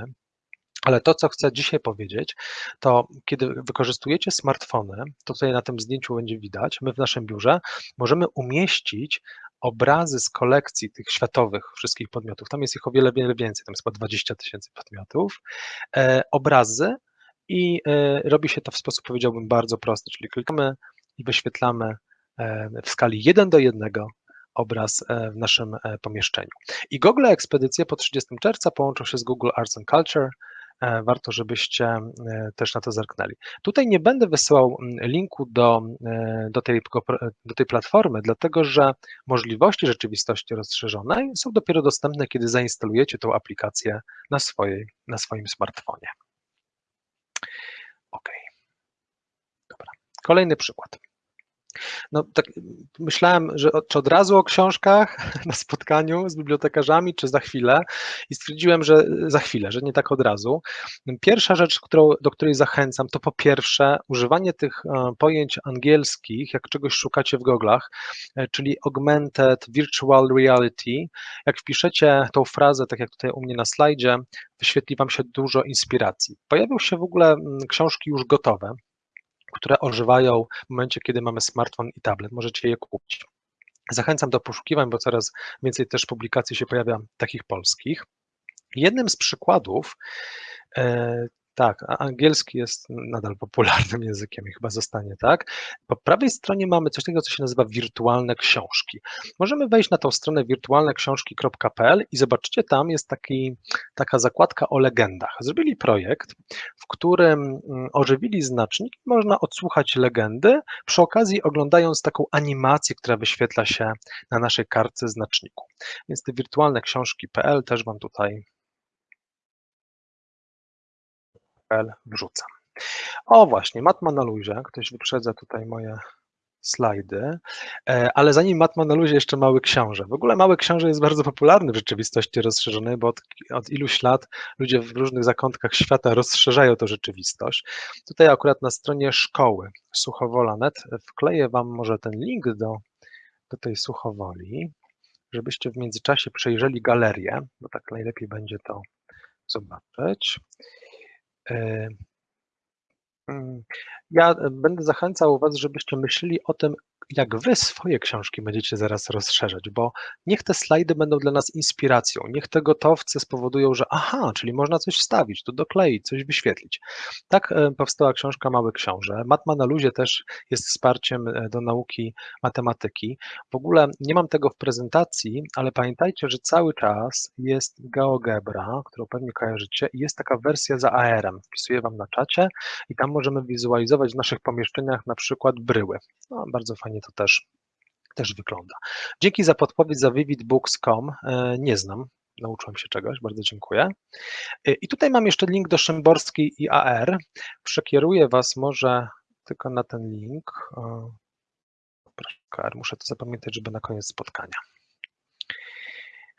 Ale to, co chcę dzisiaj powiedzieć, to kiedy wykorzystujecie smartfony, to tutaj na tym zdjęciu będzie widać, my w naszym biurze możemy umieścić obrazy z kolekcji tych światowych wszystkich podmiotów. Tam jest ich o wiele, wiele więcej, tam jest chyba 20 tysięcy podmiotów. E, obrazy i e, robi się to w sposób, powiedziałbym, bardzo prosty, czyli klikamy i wyświetlamy e, w skali 1 do 1 obraz e, w naszym e, pomieszczeniu. I Google Ekspedycje po 30 czerwca połączą się z Google Arts and Culture, warto, żebyście e, też na to zerknęli. Tutaj nie będę wysyłał linku do, e, do, tej, do tej platformy, dlatego że możliwości rzeczywistości rozszerzonej są dopiero dostępne, kiedy zainstalujecie tą aplikację na, swojej, na swoim smartfonie. OK. Dobra. Kolejny przykład. No, tak myślałem, że czy od razu o książkach [laughs] na spotkaniu z bibliotekarzami, czy za chwilę i stwierdziłem, że za chwilę, że nie tak od razu. Pierwsza rzecz, którą, do której zachęcam, to po pierwsze używanie tych e, pojęć angielskich, jak czegoś szukacie w goglach, e, czyli augmented virtual reality. Jak wpiszecie tą frazę, tak jak tutaj u mnie na slajdzie, wyświetli Wam się dużo inspiracji. Pojawią się w ogóle książki już gotowe, które ożywają w momencie, kiedy mamy smartfon i tablet. Możecie je kupić. Zachęcam do poszukiwań, bo coraz więcej też publikacji się pojawia takich polskich. Jednym z przykładów e, tak, angielski jest nadal popularnym językiem i chyba zostanie tak. Po prawej stronie mamy coś takiego, co się nazywa wirtualne książki. Możemy wejść na tą stronę wirtualneksiążki.pl i zobaczycie, tam jest taki, taka zakładka o legendach. Zrobili projekt, w którym mm, ożywili znacznik można odsłuchać legendy, przy okazji oglądając taką animację, która wyświetla się na naszej kartce znaczniku. Więc te wirtualne książki.pl też Wam tutaj wrzucam. O właśnie, Matma na luzie. Ktoś wyprzedza tutaj moje slajdy, e, ale zanim Matma na luzie jeszcze Mały Książę. W ogóle Mały Książę jest bardzo popularny w rzeczywistości rozszerzonej, bo od, od iluś lat ludzie w różnych zakątkach świata rozszerzają tę rzeczywistość. Tutaj akurat na stronie szkoły Suchowola.net wkleję Wam może ten link do, do tej Suchowoli, żebyście w międzyczasie przejrzeli galerię, bo tak najlepiej będzie to zobaczyć. E, mm, ja będę zachęcał Was, żebyście myśleli o tym, jak wy swoje książki będziecie zaraz rozszerzać, bo niech te slajdy będą dla nas inspiracją, niech te gotowce spowodują, że aha, czyli można coś wstawić, tu dokleić, coś wyświetlić. Tak e, powstała książka Małe Książę. Matma na luzie też jest wsparciem e, do nauki matematyki. W ogóle nie mam tego w prezentacji, ale pamiętajcie, że cały czas jest GeoGebra, którą pewnie kojarzycie i jest taka wersja za AR-em. Wpisuję Wam na czacie i tam możemy wizualizować w naszych pomieszczeniach na przykład bryły. No, bardzo fajnie to też, też wygląda. Dzięki za podpowiedź za vividbooks.com. E, nie znam, nauczyłem się czegoś, bardzo dziękuję. E, I tutaj mam jeszcze link do Szymborskiej i AR. Przekieruję Was może tylko na ten link. Muszę to zapamiętać, żeby na koniec spotkania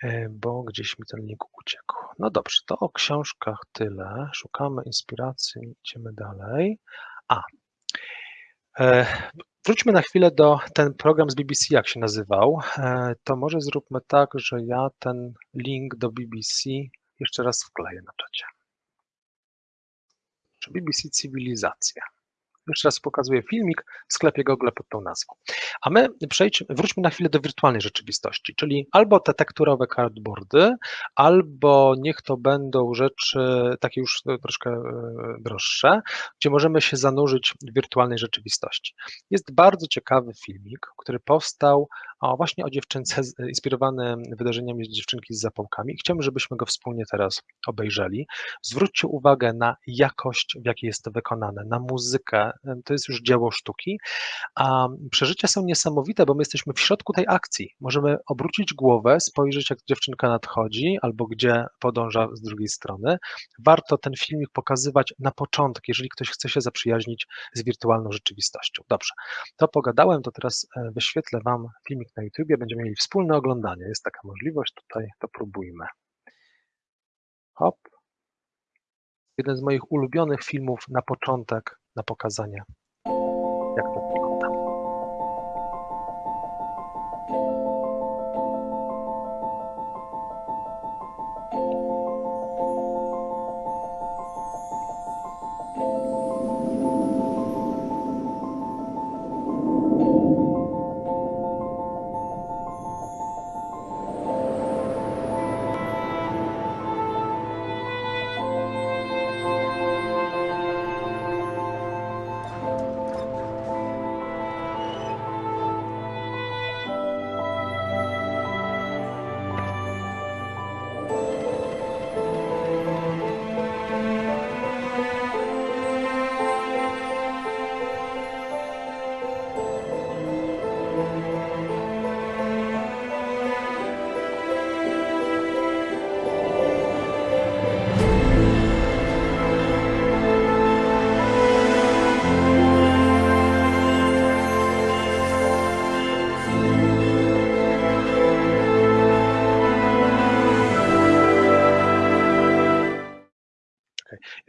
e, bo gdzieś mi ten link uciekł. No dobrze, to o książkach tyle. Szukamy inspiracji, idziemy dalej. A, Wróćmy na chwilę do ten program z BBC, jak się nazywał. E, to może zróbmy tak, że ja ten link do BBC jeszcze raz wkleję na czacie. BBC Cywilizacja. Jeszcze raz pokazuję filmik w sklepie Google pod tą nazwą. A my przejdźmy, wróćmy na chwilę do wirtualnej rzeczywistości, czyli albo te tekturowe cardboardy, albo niech to będą rzeczy takie już troszkę e, droższe, gdzie możemy się zanurzyć w wirtualnej rzeczywistości. Jest bardzo ciekawy filmik, który powstał właśnie o dziewczynce, inspirowany wydarzeniami dziewczynki z zapałkami. Chciałbym, żebyśmy go wspólnie teraz obejrzeli. Zwróćcie uwagę na jakość, w jakiej jest to wykonane, na muzykę. To jest już dzieło sztuki, a przeżycia są niesamowite, bo my jesteśmy w środku tej akcji. Możemy obrócić głowę, spojrzeć, jak dziewczynka nadchodzi, albo gdzie podąża z drugiej strony. Warto ten filmik pokazywać na początek, jeżeli ktoś chce się zaprzyjaźnić z wirtualną rzeczywistością. Dobrze, to pogadałem, to teraz e, wyświetlę Wam filmik na YouTubie, będziemy mieli wspólne oglądanie. Jest taka możliwość, tutaj to próbujmy. Hop. Jeden z moich ulubionych filmów na początek, na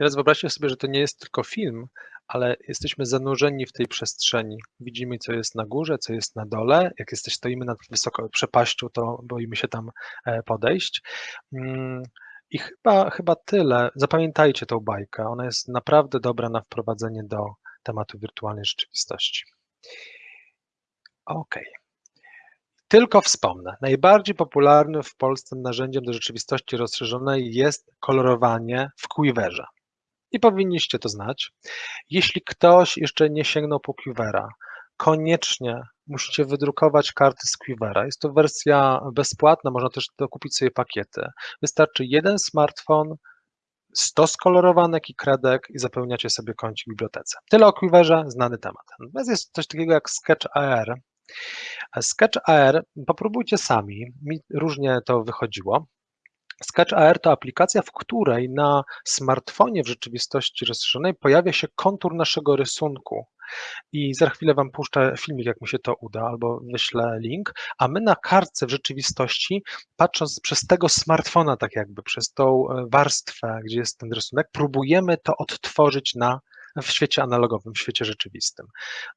Teraz wyobraźcie sobie, że to nie jest tylko film, ale jesteśmy zanurzeni w tej przestrzeni. Widzimy, co jest na górze, co jest na dole. Jak jesteś, stoimy nad wysoką przepaścią, to boimy się tam e, podejść. Mm, I chyba, chyba tyle. Zapamiętajcie tą bajkę. Ona jest naprawdę dobra na wprowadzenie do tematu wirtualnej rzeczywistości. OK. Tylko wspomnę, najbardziej popularnym w Polsce narzędziem do rzeczywistości rozszerzonej jest kolorowanie w Quiverze i powinniście to znać. Jeśli ktoś jeszcze nie sięgnął po Quivera, koniecznie musicie wydrukować karty z Quivera. Jest to wersja bezpłatna, można też dokupić sobie pakiety. Wystarczy jeden smartfon, 100 skolorowanek i kredek i zapełniacie sobie kącik w bibliotece. Tyle o Quiverze, znany temat. Natomiast jest coś takiego jak Sketch AR. Sketch AR popróbujcie sami, mi różnie to wychodziło. Sketch AR to aplikacja, w której na smartfonie w rzeczywistości rozszerzonej pojawia się kontur naszego rysunku. I za chwilę Wam puszczę filmik, jak mi się to uda, albo wyślę link, a my na kartce w rzeczywistości, patrząc przez tego smartfona, tak jakby przez tą e, warstwę, gdzie jest ten rysunek, próbujemy to odtworzyć na w świecie analogowym, w świecie rzeczywistym.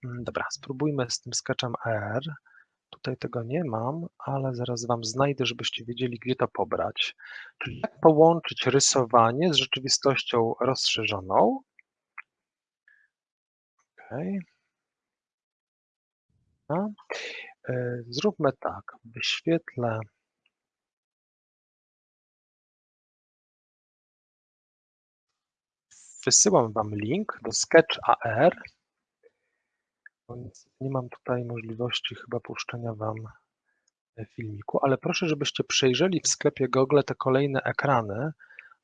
Mm, dobra, spróbujmy z tym sketchem AR. Tutaj tego nie mam, ale zaraz Wam znajdę, żebyście wiedzieli, gdzie to pobrać. Czyli jak połączyć rysowanie z rzeczywistością rozszerzoną. Okay. E, Zróbmy tak, wyświetlę Wysyłam Wam link do Sketch AR. Nie mam tutaj możliwości chyba puszczenia Wam e, filmiku, ale proszę, żebyście przejrzeli w sklepie Google te kolejne ekrany,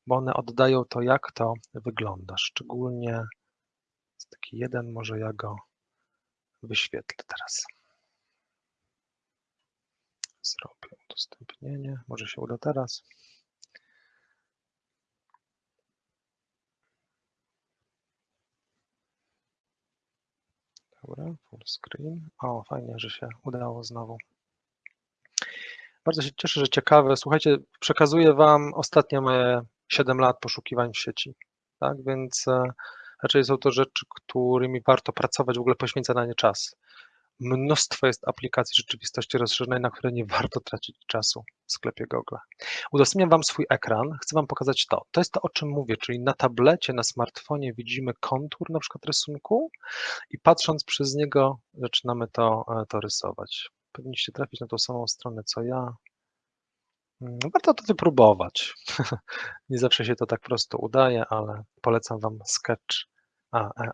bo one oddają to, jak to wygląda. Szczególnie jest taki jeden, może ja go wyświetlę teraz. Zrobię udostępnienie, może się uda teraz. Dobra, full screen. O, fajnie, że się udało znowu. Bardzo się cieszę, że ciekawe. Słuchajcie, przekazuję Wam ostatnie moje 7 lat poszukiwań w sieci. Tak, więc e, raczej są to rzeczy, którymi warto pracować, w ogóle poświęcać na nie czas. Mnóstwo jest aplikacji rzeczywistości rozszerzonej, na które nie [laughs] warto tracić czasu w sklepie Google. Udostępniam Wam swój ekran, chcę Wam pokazać to. To jest to, o czym mówię, czyli na tablecie, na smartfonie widzimy kontur na przykład rysunku i patrząc przez niego zaczynamy to, e, to rysować. Powinniście trafić na tą samą stronę, co ja. Mm, Warto to wypróbować. [laughs] Nie zawsze się to tak prosto udaje, ale polecam Wam Sketch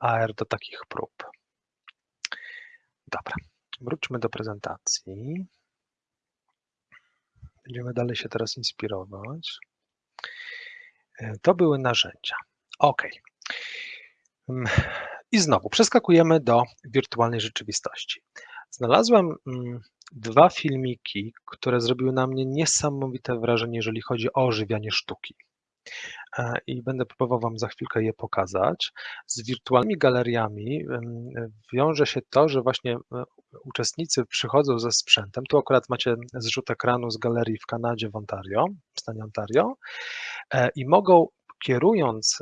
AR do takich prób. Dobra, wróćmy do prezentacji. Będziemy dalej się teraz inspirować. E, To były narzędzia. OK. Mm, I znowu przeskakujemy do wirtualnej rzeczywistości. Znalazłem mm, dwa filmiki, które zrobiły na mnie niesamowite wrażenie, jeżeli chodzi o ożywianie sztuki. E, I będę próbował Wam za chwilkę je pokazać. Z wirtualnymi galeriami wiąże się to, że właśnie e, uczestnicy przychodzą ze sprzętem. Tu akurat macie zrzut ekranu z galerii w Kanadzie, w Ontario, w stanie Ontario, e, i mogą kierując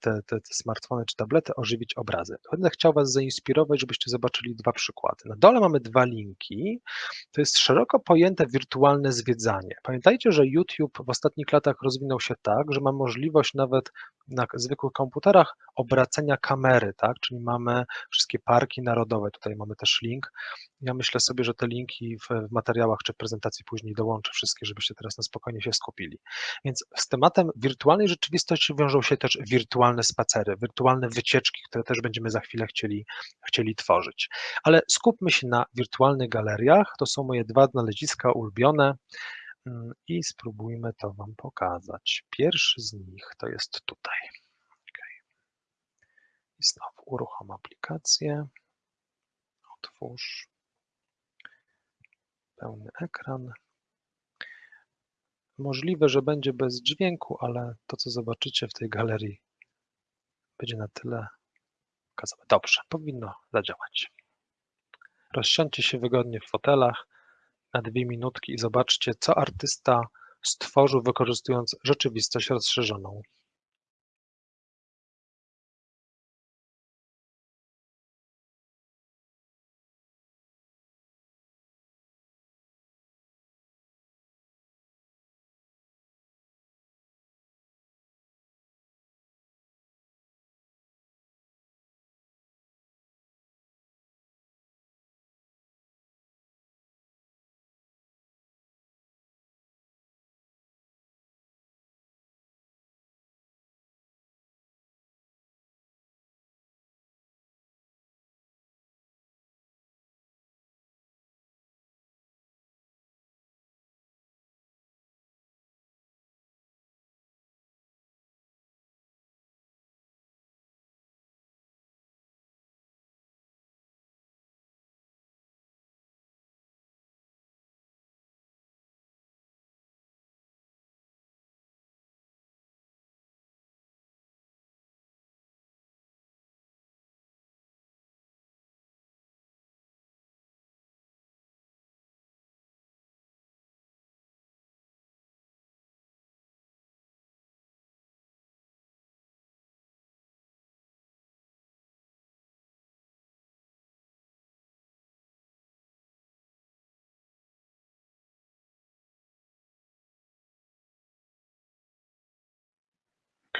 te, te, te smartfony czy tablety, ożywić obrazy. Będę chciał Was zainspirować, żebyście zobaczyli dwa przykłady. Na dole mamy dwa linki. To jest szeroko pojęte wirtualne zwiedzanie. Pamiętajcie, że YouTube w ostatnich latach rozwinął się tak, że ma możliwość nawet na zwykłych komputerach obracenia kamery, tak? Czyli mamy wszystkie parki narodowe. Tutaj mamy też link. Ja myślę sobie, że te linki w, materiałach czy prezentacji później dołączę wszystkie, żebyście teraz na spokojnie się skupili. Więc z tematem wirtualnej rzeczywistości wiążą się też wirtualne spacery, wirtualne wycieczki, które też będziemy za chwilę chcieli, chcieli tworzyć. Ale skupmy się na wirtualnych galeriach. To są moje dwa znaleziska ulubione mm, i spróbujmy to Wam pokazać. Pierwszy z nich to jest tutaj. Okay. I znowu uruchom aplikację. Otwórz. Pełny ekran. Możliwe, że będzie bez dźwięku, ale to, co zobaczycie w tej galerii, będzie na tyle pokazowe. Dobrze, powinno zadziałać. Rozsiądźcie się wygodnie w fotelach na dwie minutki i zobaczcie, co artysta stworzył, wykorzystując rzeczywistość rozszerzoną.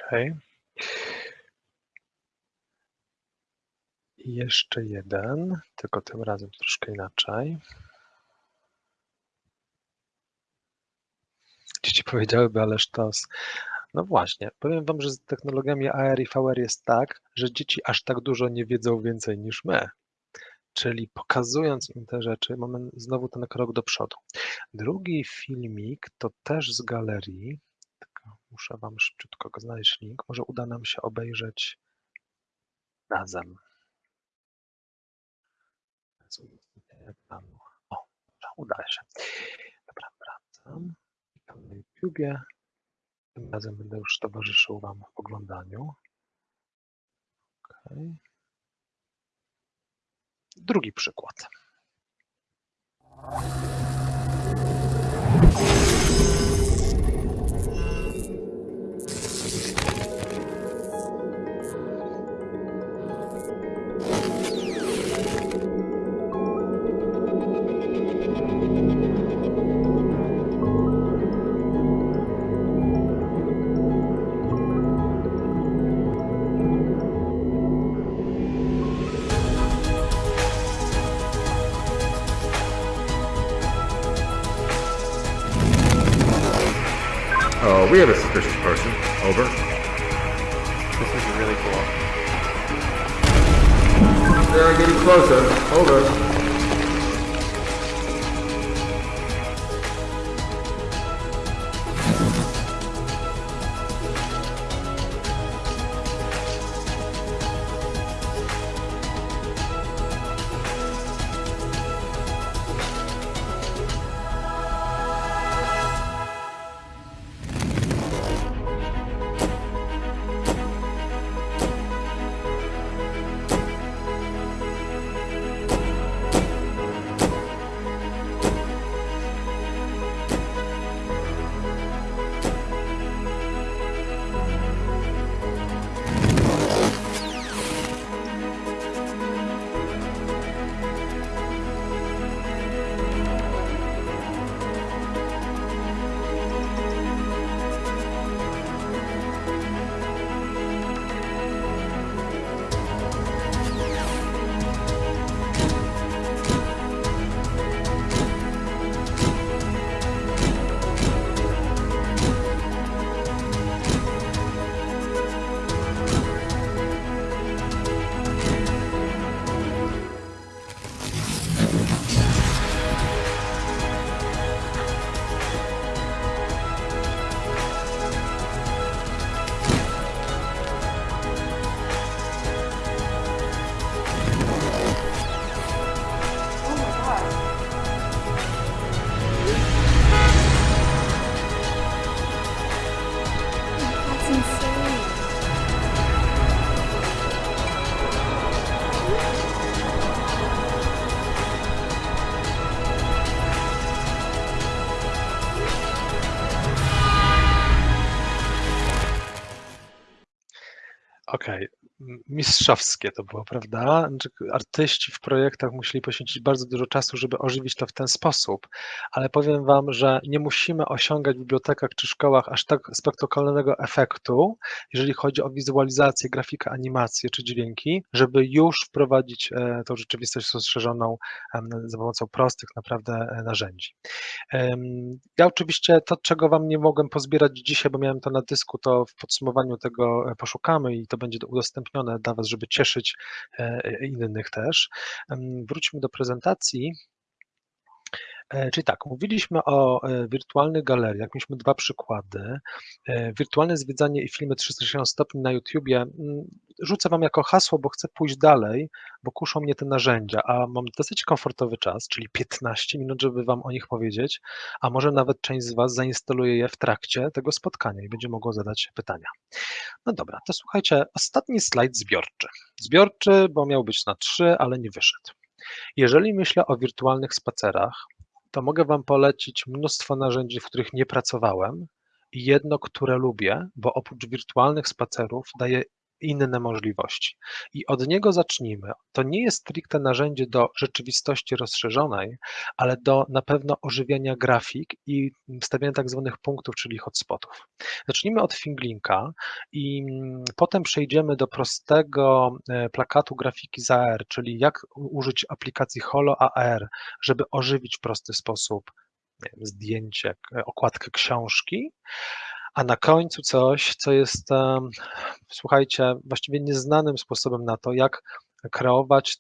Okay. I jeszcze jeden, tylko tym razem troszkę inaczej. Dzieci powiedziałyby, ale sztos. No właśnie, powiem Wam, że z technologiami AR i VR jest tak, że dzieci aż tak dużo nie wiedzą więcej niż my. Czyli pokazując im te rzeczy, mamy znowu ten krok do przodu. Drugi filmik to też z galerii. Muszę Wam szybciutko go znaleźć link. Może uda nam się obejrzeć razem. O, uda się. Dobra, wracam. Klikam na YouTubie. Tym razem będę już towarzyszył Wam w oglądaniu. Okej. Drugi przykład. Mistrzowskie to było, prawda? Znaczy, Artyści w projektach musieli poświęcić bardzo dużo czasu, żeby ożywić to w ten sposób, ale powiem Wam, że nie musimy osiągać w bibliotekach czy szkołach aż tak spektakularnego efektu, jeżeli chodzi o wizualizację, grafikę, animację czy dźwięki, żeby już wprowadzić e, tą rzeczywistość rozszerzoną za pomocą prostych naprawdę e, narzędzi. Ja oczywiście to, czego Wam nie mogłem pozbierać dzisiaj, bo miałem to na dysku, to w podsumowaniu tego e, poszukamy i to będzie udostępnione dla Was, żeby cieszyć e, innych też. Wróćmy do prezentacji. E, Czyli tak, mówiliśmy o e, wirtualnych galeriach, mieliśmy dwa przykłady. E, Wirtualne zwiedzanie i filmy 360 stopni na YouTubie. mm, Rzucę Wam jako hasło, bo chcę pójść dalej, bo kuszą mnie te narzędzia, a mam dosyć komfortowy czas, czyli 15 minut, żeby Wam o nich powiedzieć, a może nawet część z Was zainstaluje je w trakcie tego spotkania i będzie mogło zadać pytania. No dobra, to słuchajcie, ostatni slajd zbiorczy. Zbiorczy, bo miał być na trzy, ale nie wyszedł. Jeżeli myślę o wirtualnych spacerach, to mogę Wam polecić mnóstwo narzędzi, w których nie pracowałem i jedno, które lubię, bo oprócz wirtualnych spacerów daje inne możliwości. I od niego zacznijmy. To nie jest stricte narzędzie do rzeczywistości rozszerzonej, ale do na pewno ożywiania grafik i wstawiania tak zwanych punktów, czyli hotspotów. Zacznijmy od Finglinka i mm, potem przejdziemy do prostego e, plakatu grafiki z AR, czyli jak użyć aplikacji Holo AR, żeby ożywić w prosty sposób zdjęcie, k- okładkę książki, a na końcu coś, co jest, słuchajcie, właściwie nieznanym sposobem na to, jak kreować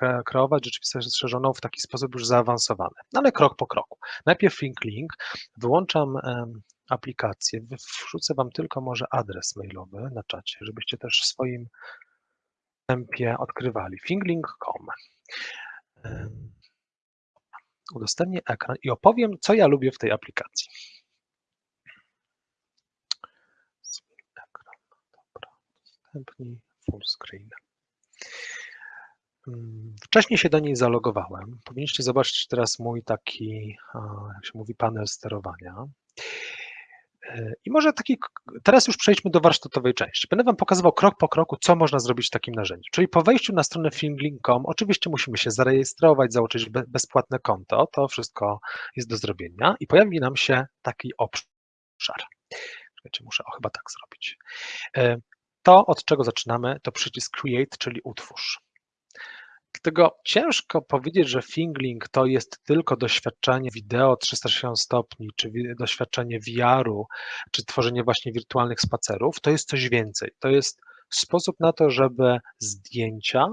kre- kreować rzeczywistość rozszerzoną w taki sposób już zaawansowany. No ale krok po kroku. Najpierw Link Link, wyłączam aplikację, wrzucę Wam tylko może adres mailowy na czacie, żebyście też w swoim tempie odkrywali. finglink.com. Udostępnię ekran i opowiem, co ja lubię w tej aplikacji. Zmień ekran. Dobra, udostępnij full screen. Mm, Wcześniej się do niej zalogowałem. Powinniście zobaczyć teraz mój taki, jak się mówi, panel sterowania. E, I może taki, teraz już przejdźmy do warsztatowej części. Będę Wam pokazywał krok po kroku, co można zrobić w takim narzędziu. Czyli po wejściu na stronę filmlink.com, oczywiście musimy się zarejestrować, założyć be- bezpłatne konto, to wszystko jest do zrobienia i pojawi nam się taki obszar. Czekajcie, muszę o, chyba tak zrobić. To, od czego zaczynamy, to przycisk Create, czyli utwórz. Dlatego ciężko powiedzieć, że Fingling to jest tylko doświadczenie wideo 360 stopni, czy wi- doświadczenie VR-u, czy tworzenie właśnie wirtualnych spacerów. To jest coś więcej. To jest sposób na to, żeby zdjęcia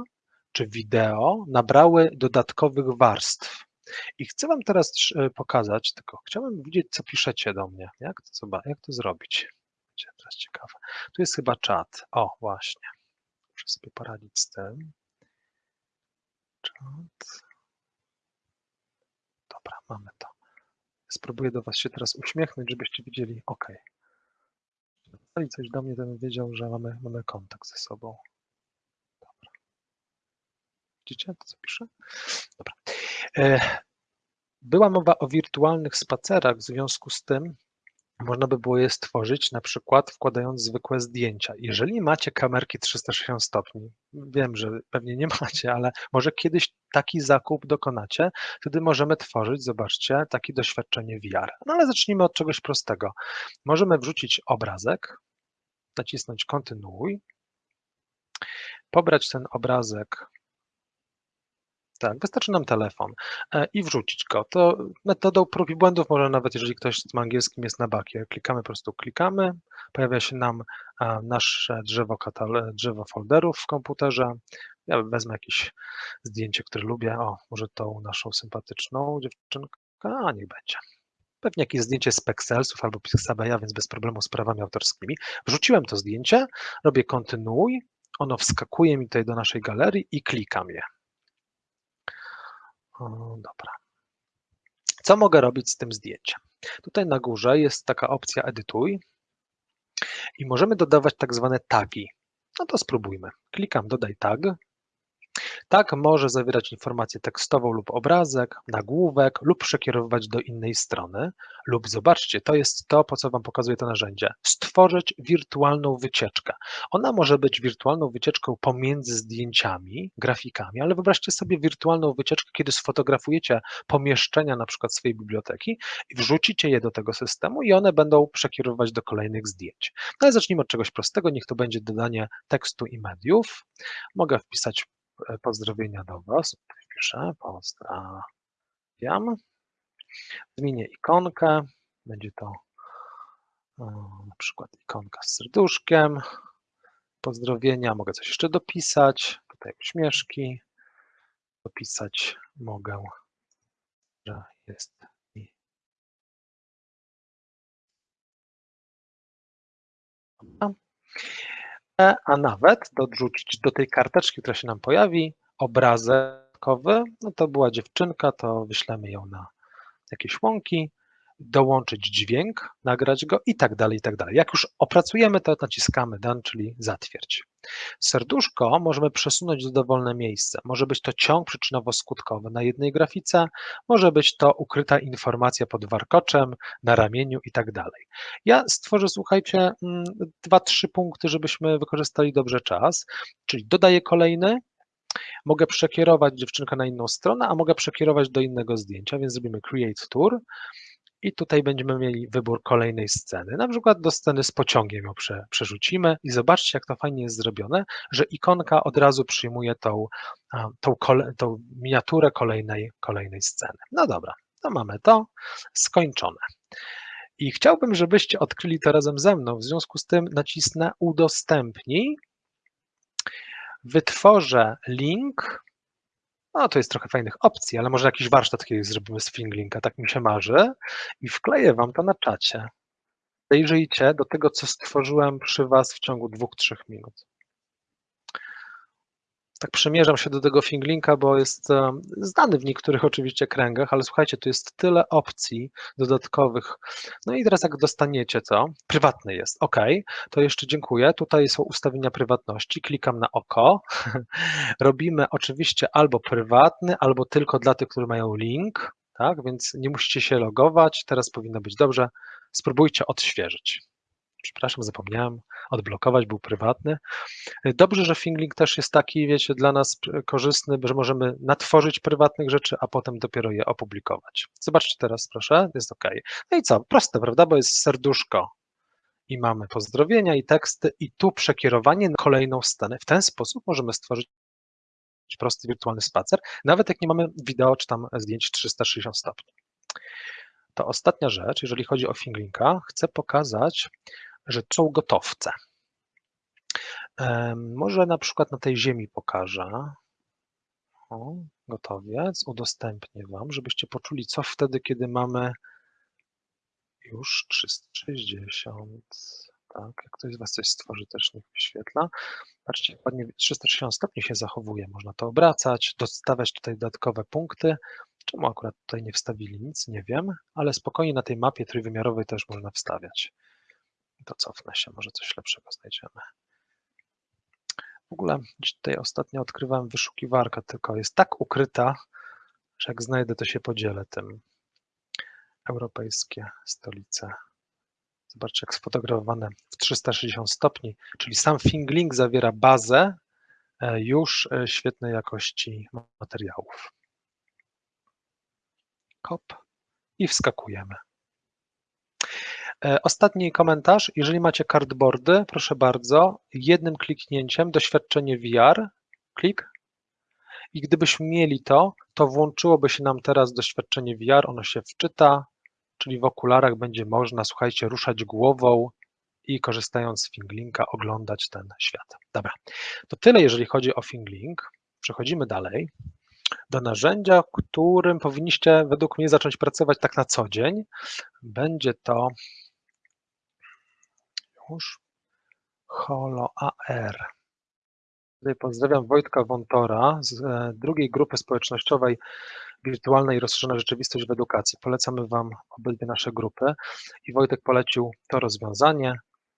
czy wideo nabrały dodatkowych warstw. I chcę Wam teraz e, pokazać, tylko chciałbym widzieć, co piszecie do mnie. Jak to, jak to zrobić? Będzie teraz ciekawe. Tu jest chyba czat. O, właśnie. Muszę sobie poradzić z tym. Czat. Dobra, mamy to. Spróbuję do Was się teraz uśmiechnąć, żebyście widzieli. OK. Jeżeli coś do mnie, to bym wiedział, że mamy, mamy kontakt ze sobą. Dobra. Widzicie to, co piszę? Dobra. E, Była mowa o wirtualnych spacerach, w związku z tym można by było je stworzyć na przykład wkładając zwykłe zdjęcia. Jeżeli macie kamerki 360 stopni, wiem, że pewnie nie [laughs] macie, ale może kiedyś taki zakup dokonacie, wtedy możemy tworzyć, zobaczcie, takie doświadczenie VR. No ale zacznijmy od czegoś prostego. Możemy wrzucić obrazek, nacisnąć kontynuuj, pobrać ten obrazek tak, wystarczy nam telefon e, i wrzucić go. To metodą prób i błędów, może nawet jeżeli ktoś z angielskim jest na bakie, klikamy po prostu, klikamy, pojawia się nam e, nasze drzewo, drzewo folderów w komputerze. Ja wezmę jakieś zdjęcie, które lubię. O, może tą naszą sympatyczną dziewczynkę, a niech będzie. Pewnie jakieś zdjęcie z Pexelsów albo Pixabeya, więc bez problemu z prawami autorskimi. Wrzuciłem to zdjęcie, robię kontynuuj, ono wskakuje mi tutaj do naszej galerii i klikam je. Dobra. Co mogę robić z tym zdjęciem? Tutaj na górze jest taka opcja edytuj i możemy dodawać tak zwane tagi. No to spróbujmy. Klikam dodaj tag. Tag może zawierać informację tekstową lub obrazek, nagłówek lub przekierowywać do innej strony lub zobaczcie, to jest to, po co Wam pokazuje to narzędzie. Stworzyć wirtualną wycieczkę. Ona może być wirtualną wycieczką pomiędzy zdjęciami, grafikami, ale wyobraźcie sobie wirtualną wycieczkę, kiedy sfotografujecie pomieszczenia na przykład swojej biblioteki i wrzucicie je do tego systemu i one będą przekierowywać do kolejnych zdjęć. No ale zacznijmy od czegoś prostego, niech to będzie dodanie tekstu i mediów. Mogę wpisać pozdrowienia do Was. Wpiszę pozdrawiam. Zmienię ikonkę. Będzie to e, na przykład ikonka z serduszkiem. Pozdrowienia. Mogę coś jeszcze dopisać. Tutaj uśmieszki. Dopisać mogę, że jest Dobra. E, A nawet dorzucić do tej karteczki, która się nam pojawi, obrazkowy. No to była dziewczynka, to wyślemy ją na jakieś łąki. Dołączyć dźwięk, nagrać go i tak dalej, i tak dalej. Jak już opracujemy to, naciskamy Done, czyli zatwierdź. Serduszko możemy przesunąć w dowolne miejsce. Może być to ciąg przyczynowo-skutkowy na jednej grafice, może być to ukryta informacja pod warkoczem, na ramieniu i tak dalej. Ja stworzę, słuchajcie, mm, dwa, trzy punkty, żebyśmy wykorzystali dobrze czas, czyli dodaję kolejny, mogę przekierować dziewczynkę na inną stronę, a mogę przekierować do innego zdjęcia, więc zrobimy Create Tour i tutaj będziemy mieli wybór kolejnej sceny. Na przykład do sceny z pociągiem ją prze, przerzucimy i zobaczcie, jak to fajnie jest zrobione, że ikonka od razu przyjmuje tą, tą, kole, tą miniaturę kolejnej, kolejnej sceny. No dobra, to mamy to skończone. I chciałbym, żebyście odkryli to razem ze mną. W związku z tym nacisnę udostępnij wytworzę link. No, to jest trochę fajnych opcji, ale może jakiś warsztat kiedyś zrobimy z Finglinka, tak mi się marzy. I wkleję Wam to na czacie. Zajrzyjcie do tego, co stworzyłem przy Was w ciągu dwóch, trzech minut. Tak przymierzam się do tego Finglinka, bo jest um, znany w niektórych oczywiście kręgach, ale słuchajcie, tu jest tyle opcji dodatkowych. No i teraz jak dostaniecie to, prywatny jest, ok, to jeszcze dziękuję. Tutaj są ustawienia prywatności, klikam na oko. [laughs] Robimy oczywiście albo prywatny, albo tylko dla tych, którzy mają link, tak, więc nie musicie się logować, teraz powinno być dobrze. Spróbujcie odświeżyć. Przepraszam, zapomniałem odblokować, był prywatny. Dobrze, że Finglink też jest taki, wiecie, dla nas korzystny, że możemy natworzyć prywatnych rzeczy, a potem dopiero je opublikować. Zobaczcie teraz, proszę, jest OK. No i co? Proste, prawda? Bo jest serduszko i mamy pozdrowienia i teksty i tu przekierowanie na kolejną scenę. W ten sposób możemy stworzyć prosty wirtualny spacer, nawet jak nie mamy wideo czy tam zdjęć 360 stopni. To ostatnia rzecz, jeżeli chodzi o Finglinka, chcę pokazać, że są gotowce. Może na przykład na tej ziemi pokażę. O, gotowiec, udostępnię Wam, żebyście poczuli, co wtedy, kiedy mamy już 360. Tak, jak ktoś z Was coś stworzy, też niech wyświetla. Patrzcie, ładnie 360 stopni się zachowuje. Można to obracać, dostawiać tutaj dodatkowe punkty. Czemu akurat tutaj nie wstawili nic, nie wiem, ale spokojnie na tej mapie trójwymiarowej też można wstawiać. To cofnę się, może coś lepszego znajdziemy. W ogóle tutaj ostatnio odkrywałem wyszukiwarkę, tylko jest tak ukryta, że jak znajdę, to się podzielę tym. Europejskie stolice. Zobaczcie, jak sfotografowane w 360 stopni, czyli sam Finglink zawiera bazę e, już e, świetnej jakości materiałów. Kop i wskakujemy. E, ostatni komentarz. Jeżeli macie cardboardy, proszę bardzo, jednym kliknięciem doświadczenie VR, klik. I gdybyśmy mieli to, to włączyłoby się nam teraz doświadczenie VR, ono się wczyta, czyli w okularach będzie można, słuchajcie, ruszać głową i korzystając z Finglinka oglądać ten świat. Dobra, to tyle jeżeli chodzi o Finglink. Przechodzimy dalej do narzędzia, którym powinniście według mnie zacząć pracować tak na co dzień. Będzie to już Holo AR. Tutaj pozdrawiam Wojtka Wontora z e, drugiej grupy społecznościowej Wirtualna i rozszerzona rzeczywistość w edukacji. Polecamy Wam obydwie nasze grupy i Wojtek polecił to rozwiązanie.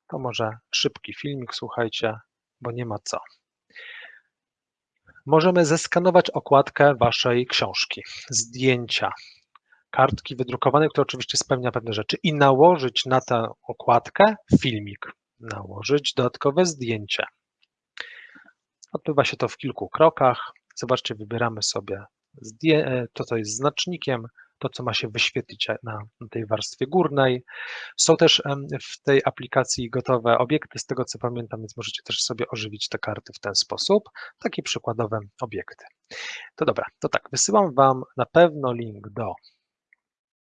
To może szybki filmik, słuchajcie, bo nie ma co. Możemy zeskanować okładkę Waszej książki, zdjęcia, kartki wydrukowanej, która oczywiście spełnia pewne rzeczy i nałożyć na tę okładkę filmik, nałożyć dodatkowe zdjęcie. Odbywa się to w kilku krokach. Zobaczcie, wybieramy sobie to, co jest znacznikiem, to, co ma się wyświetlić na tej warstwie górnej. Są też w tej aplikacji gotowe obiekty, z tego co pamiętam, więc możecie też sobie ożywić te karty w ten sposób. Takie przykładowe obiekty. To dobra, to tak, wysyłam Wam na pewno link do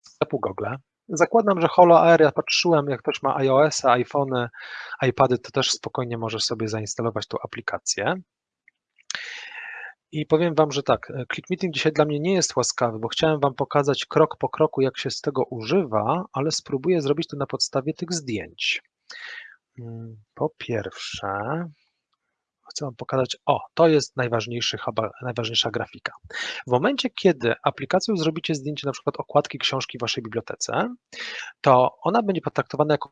sklepu Google. Zakładam, że Holo ja patrzyłem, jak ktoś ma iOS, iPhony, iPady, to też spokojnie możesz sobie zainstalować tą aplikację. I powiem Wam, że tak, Click Meeting dzisiaj dla mnie nie jest łaskawy, bo chciałem Wam pokazać krok po kroku, jak się z tego używa, ale spróbuję zrobić to na podstawie tych zdjęć. Mm, po pierwsze, Chcę Wam pokazać, o, to jest najważniejszy, chyba najważniejsza grafika. W momencie, kiedy aplikacją zrobicie zdjęcie na przykład okładki książki w Waszej bibliotece, to ona będzie potraktowana jako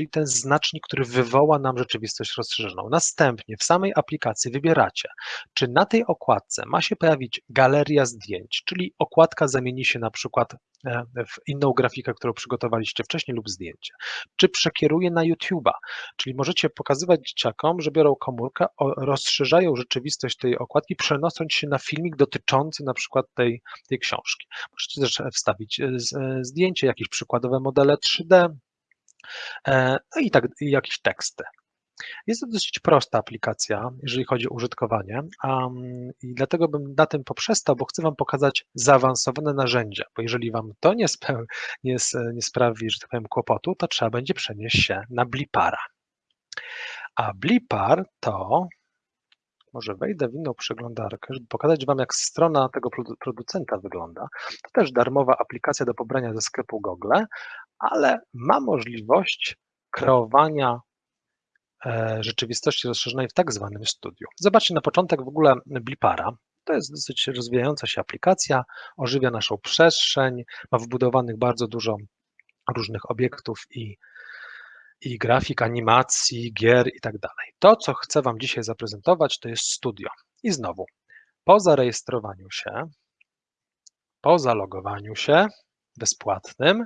czyli ten znacznik, który wywoła nam rzeczywistość rozszerzoną. Następnie w samej aplikacji wybieracie, czy na tej okładce ma się pojawić galeria zdjęć, czyli okładka zamieni się na przykład e, w inną grafikę, którą przygotowaliście wcześniej lub zdjęcie, czy przekieruje na YouTube'a, czyli możecie pokazywać dzieciakom, że biorą komórkę, rozszerzają rzeczywistość tej okładki, przenosząc się na filmik dotyczący na przykład tej, tej książki. Możecie też wstawić e, e, zdjęcie, jakieś przykładowe modele 3D, E, No i tak, i jakieś teksty. Jest to dosyć prosta aplikacja, jeżeli chodzi o użytkowanie, um, i dlatego bym na tym poprzestał, bo chcę Wam pokazać zaawansowane narzędzia, bo jeżeli Wam to nie, nie, nie sprawi, że tak powiem, kłopotu, to trzeba będzie przenieść się na Blipara. A Blipar to, może wejdę w inną przeglądarkę, żeby pokazać Wam, jak strona tego produ- producenta wygląda. To też darmowa aplikacja do pobrania ze sklepu Google, ale ma możliwość kreowania e, rzeczywistości rozszerzonej w tak zwanym studiu. Zobaczcie na początek w ogóle Blipara. To jest dosyć rozwijająca się aplikacja, ożywia naszą przestrzeń, ma wbudowanych bardzo dużo różnych obiektów i, i grafik, animacji, gier i tak dalej. To, co chcę Wam dzisiaj zaprezentować, to jest studio. I znowu, po zarejestrowaniu się, po zalogowaniu się bezpłatnym,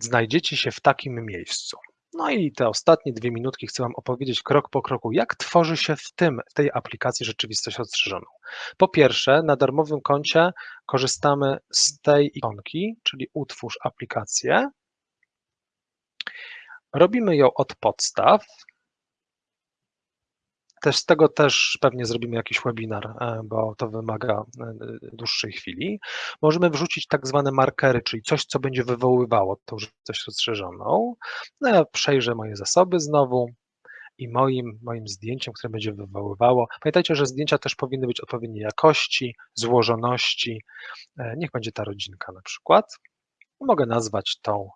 znajdziecie się w takim miejscu. No i te ostatnie dwie minutki chcę Wam opowiedzieć krok po kroku, jak tworzy się w tym, tej aplikacji rzeczywistość rozszerzoną. Po pierwsze, na darmowym koncie korzystamy z tej ikonki, czyli utwórz aplikację. Robimy ją od podstaw. Też z tego też pewnie zrobimy jakiś webinar, e, bo to wymaga e, dłuższej chwili. Możemy wrzucić tak zwane markery, czyli coś, co będzie wywoływało tą rzeczywistość rozszerzoną. No ja przejrzę moje zasoby znowu i moim, moim zdjęciem, które będzie wywoływało. Pamiętajcie, że zdjęcia też powinny być odpowiedniej jakości, złożoności. E, Niech będzie ta rodzinka na przykład. Mogę nazwać tą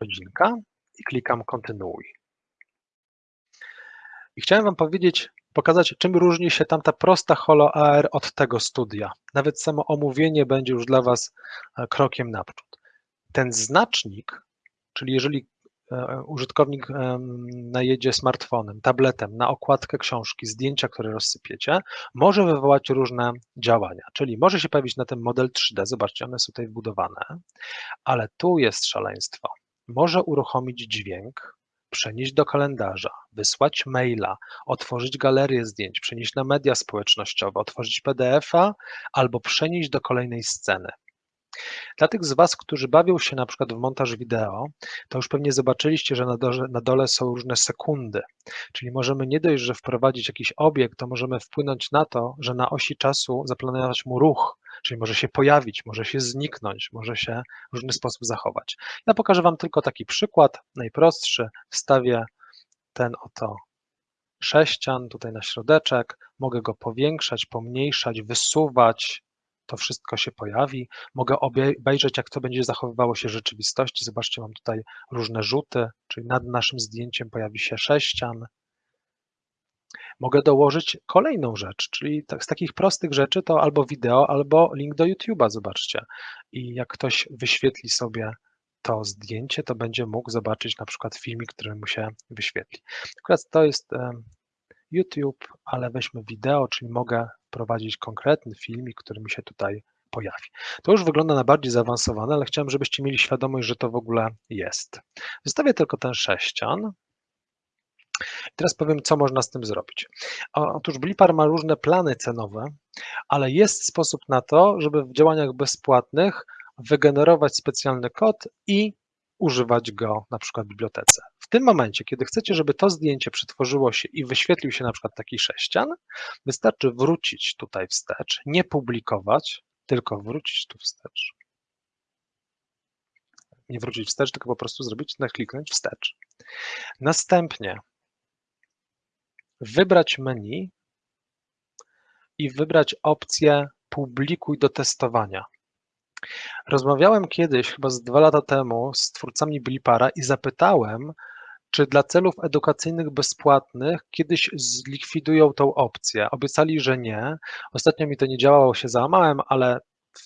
rodzinka i klikam kontynuuj. I chciałem Wam powiedzieć, pokazać, czym różni się tamta prosta Holo AR od tego studia. Nawet samo omówienie będzie już dla Was e, krokiem naprzód. Ten znacznik, czyli jeżeli e, użytkownik najedzie smartfonem, tabletem na okładkę książki, zdjęcia, które rozsypiecie, może wywołać różne działania. Czyli może się pojawić na tym model 3D, zobaczcie, one są tutaj wbudowane, ale tu jest szaleństwo. Może uruchomić dźwięk, przenieść do kalendarza, wysłać maila, otworzyć galerię zdjęć, przenieść na media społecznościowe, otworzyć PDF-a albo przenieść do kolejnej sceny. Dla tych z Was, którzy bawią się na przykład w montaż wideo, to już pewnie zobaczyliście, że na dole, na dole są różne sekundy. Czyli możemy nie dość, że wprowadzić jakiś obiekt, to możemy wpłynąć na to, że na osi czasu zaplanować mu ruch, czyli może się pojawić, może się zniknąć, może się w różny sposób zachować. Ja pokażę Wam tylko taki przykład, najprostszy. Wstawię ten oto sześcian tutaj na środeczek, mogę go powiększać, pomniejszać, wysuwać, to wszystko się pojawi. Mogę obejrzeć, jak to będzie zachowywało się w rzeczywistości. Zobaczcie, mam tutaj różne rzuty, czyli nad naszym zdjęciem pojawi się sześcian. Mogę dołożyć kolejną rzecz, czyli z takich prostych rzeczy to albo wideo, albo link do YouTube'a, zobaczcie. I jak ktoś wyświetli sobie to zdjęcie, to będzie mógł zobaczyć na przykład filmik, który mu się wyświetli. Akurat to jest YouTube, ale weźmy wideo, czyli mogę prowadzić konkretny filmik, który mi się tutaj pojawi. To już wygląda na bardziej zaawansowane, ale chciałem, żebyście mieli świadomość, że to w ogóle jest. Zostawię tylko ten sześcian. I teraz powiem, co można z tym zrobić. Otóż Blipar ma różne plany cenowe, ale jest sposób na to, żeby w działaniach bezpłatnych wygenerować specjalny kod i używać go na przykład w bibliotece. W tym momencie, kiedy chcecie, żeby to zdjęcie przetworzyło się i wyświetlił się na przykład taki sześcian, wystarczy wrócić tutaj wstecz, nie publikować, tylko wrócić tu wstecz. Nie wrócić wstecz, tylko po prostu zrobić, kliknąć wstecz. Następnie wybrać menu i wybrać opcję publikuj do testowania. Rozmawiałem kiedyś, chyba z dwa lata temu, z twórcami Blipara i zapytałem, czy dla celów edukacyjnych bezpłatnych kiedyś zlikwidują tą opcję. Obiecali, że nie. Ostatnio mi to nie działało, się załamałem, ale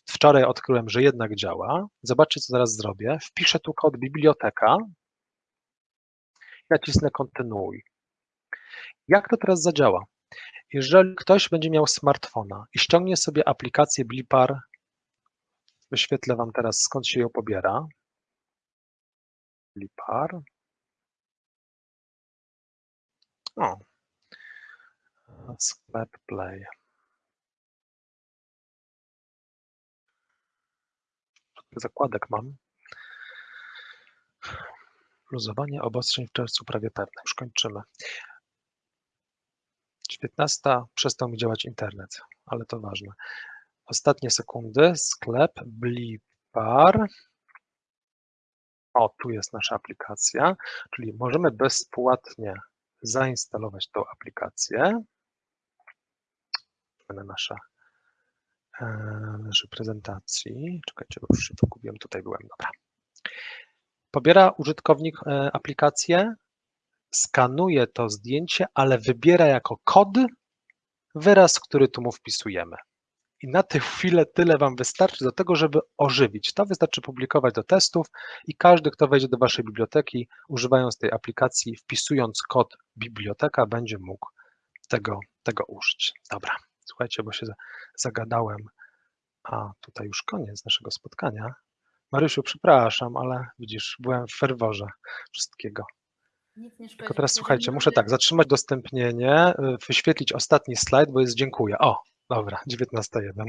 wczoraj odkryłem, że jednak działa. Zobaczcie, co teraz zrobię. Wpiszę tu kod biblioteka. Nacisnę kontynuuj. Jak to teraz zadziała? Jeżeli ktoś będzie miał smartfona i ściągnie sobie aplikację Blipar, wyświetlę Wam teraz skąd się ją pobiera. Blipar. O. Sklep Play. Zakładek mam. Luzowanie obostrzeń w czerwcu prawie pewne. Już kończymy. 19. Przestał mi działać internet, ale to ważne. Ostatnie sekundy. Sklep Blipar. O, tu jest nasza aplikacja, czyli możemy bezpłatnie zainstalować tą aplikację. Na nasza, e, naszej prezentacji. Czekajcie, bo już się pogubiłem. Tutaj byłem, dobra. Pobiera użytkownik e, aplikację, skanuje to zdjęcie, ale wybiera jako kod wyraz, który tu mu wpisujemy. I na tę chwilę tyle Wam wystarczy do tego, żeby ożywić. To wystarczy publikować do testów i każdy, kto wejdzie do Waszej biblioteki, używając tej aplikacji, wpisując kod biblioteka, będzie mógł tego, tego użyć. Dobra, słuchajcie, bo się za- zagadałem. A tutaj już koniec naszego spotkania. Marysiu, przepraszam, ale widzisz, byłem w ferworze wszystkiego. Nic nie szkodzi. Tylko teraz słuchajcie, muszę tak, zatrzymać dostępnienie, wyświetlić ostatni slajd, bo jest dziękuję. O, dobra, 19.1.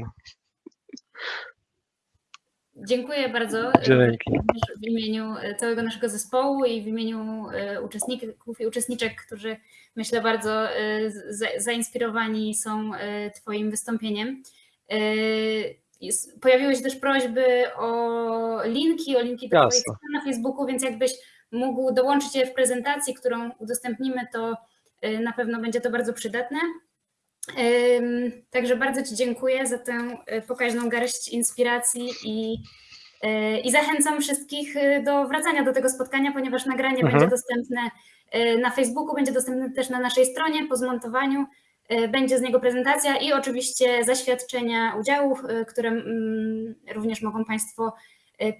Dziękuję bardzo. Dzięki. Również W imieniu e, całego naszego zespołu i w imieniu e, uczestników i uczestniczek, którzy myślę bardzo e, za- zainspirowani są e, Twoim wystąpieniem. E, Pojawiły się też prośby o linki, o linki do Twoich Jasne. stron na Facebooku, więc jakbyś mógł dołączyć je w prezentacji, którą udostępnimy, to e, na pewno będzie to bardzo przydatne. Także bardzo Ci dziękuję za tę e, pokaźną garść inspiracji i, e, i zachęcam wszystkich e, do wracania do tego spotkania, ponieważ nagranie Mhm. będzie dostępne na Facebooku, będzie dostępne też na naszej stronie po zmontowaniu. Będzie z niego prezentacja i oczywiście zaświadczenia udziałów, które mm, również mogą Państwo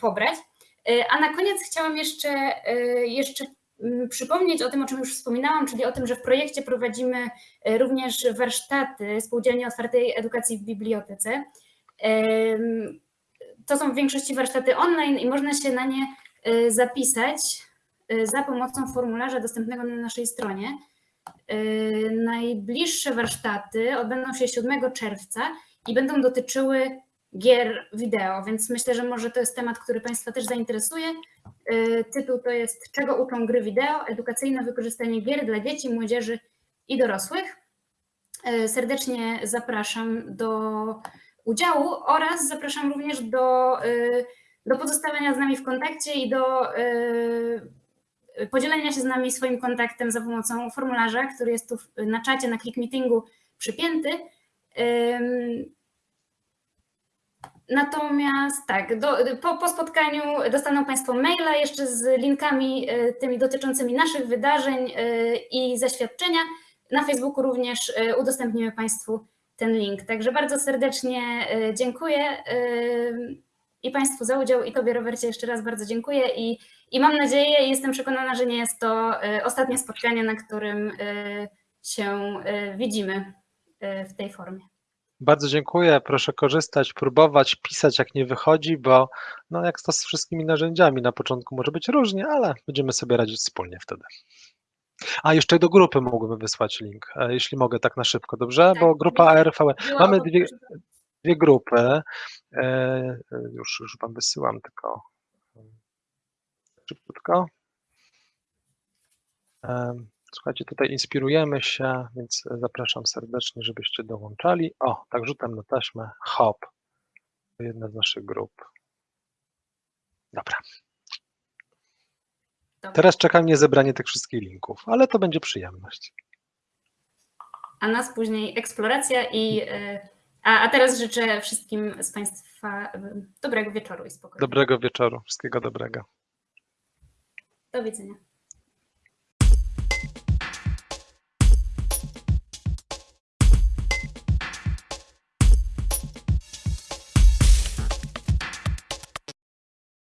pobrać. A na koniec chciałam jeszcze, jeszcze przypomnieć o tym, o czym już wspominałam, czyli o tym, że w projekcie prowadzimy e, również warsztaty Spółdzielni Otwartej Edukacji w Bibliotece. To są w większości warsztaty online i można się na nie e, zapisać za pomocą formularza dostępnego na naszej stronie. Najbliższe warsztaty odbędą się 7 czerwca i będą dotyczyły gier wideo, więc myślę, że może to jest temat, który Państwa też zainteresuje. E, Tytuł to jest Czego uczą gry wideo? Edukacyjne wykorzystanie gier dla dzieci, młodzieży i dorosłych. E, Serdecznie zapraszam do udziału oraz zapraszam również do, e, do pozostawania z nami w kontakcie i do podzielenia się z nami swoim kontaktem za pomocą formularza, który jest tu na czacie, na Click Meetingu przypięty. Natomiast tak, do, po, po spotkaniu dostaną Państwo maila jeszcze z linkami e, tymi dotyczącymi naszych wydarzeń e, i zaświadczenia. Na Facebooku również e, udostępnimy Państwu ten link. Także bardzo serdecznie dziękuję i Państwu za udział i Tobie Robercie jeszcze raz bardzo dziękuję i, i mam nadzieję i jestem przekonana, że nie jest to ostatnie spotkanie, na którym się widzimy w tej formie. Bardzo dziękuję. Proszę korzystać, próbować, pisać jak nie wychodzi, bo no jak to z wszystkimi narzędziami na początku może być różnie, ale będziemy sobie radzić wspólnie wtedy. A jeszcze do grupy mógłbym wysłać link, e, jeśli mogę tak na szybko, dobrze? Tak, Bo grupa RV, Była mamy dwie, dwie grupy. E, e, Już, już wam wysyłam tylko szybciutko. Em, Słuchajcie, tutaj inspirujemy się, więc zapraszam serdecznie, żebyście dołączali. O, tak rzucam na taśmę. Hop. To jedna z naszych grup. Dobra. Dobra. Teraz czeka mnie zebranie tych wszystkich linków, ale to będzie przyjemność. a nas później eksploracja i e, a, a teraz życzę wszystkim z Państwa e, dobrego wieczoru i spokoju. Dobrego wieczoru. Wszystkiego dobrego. Do widzenia.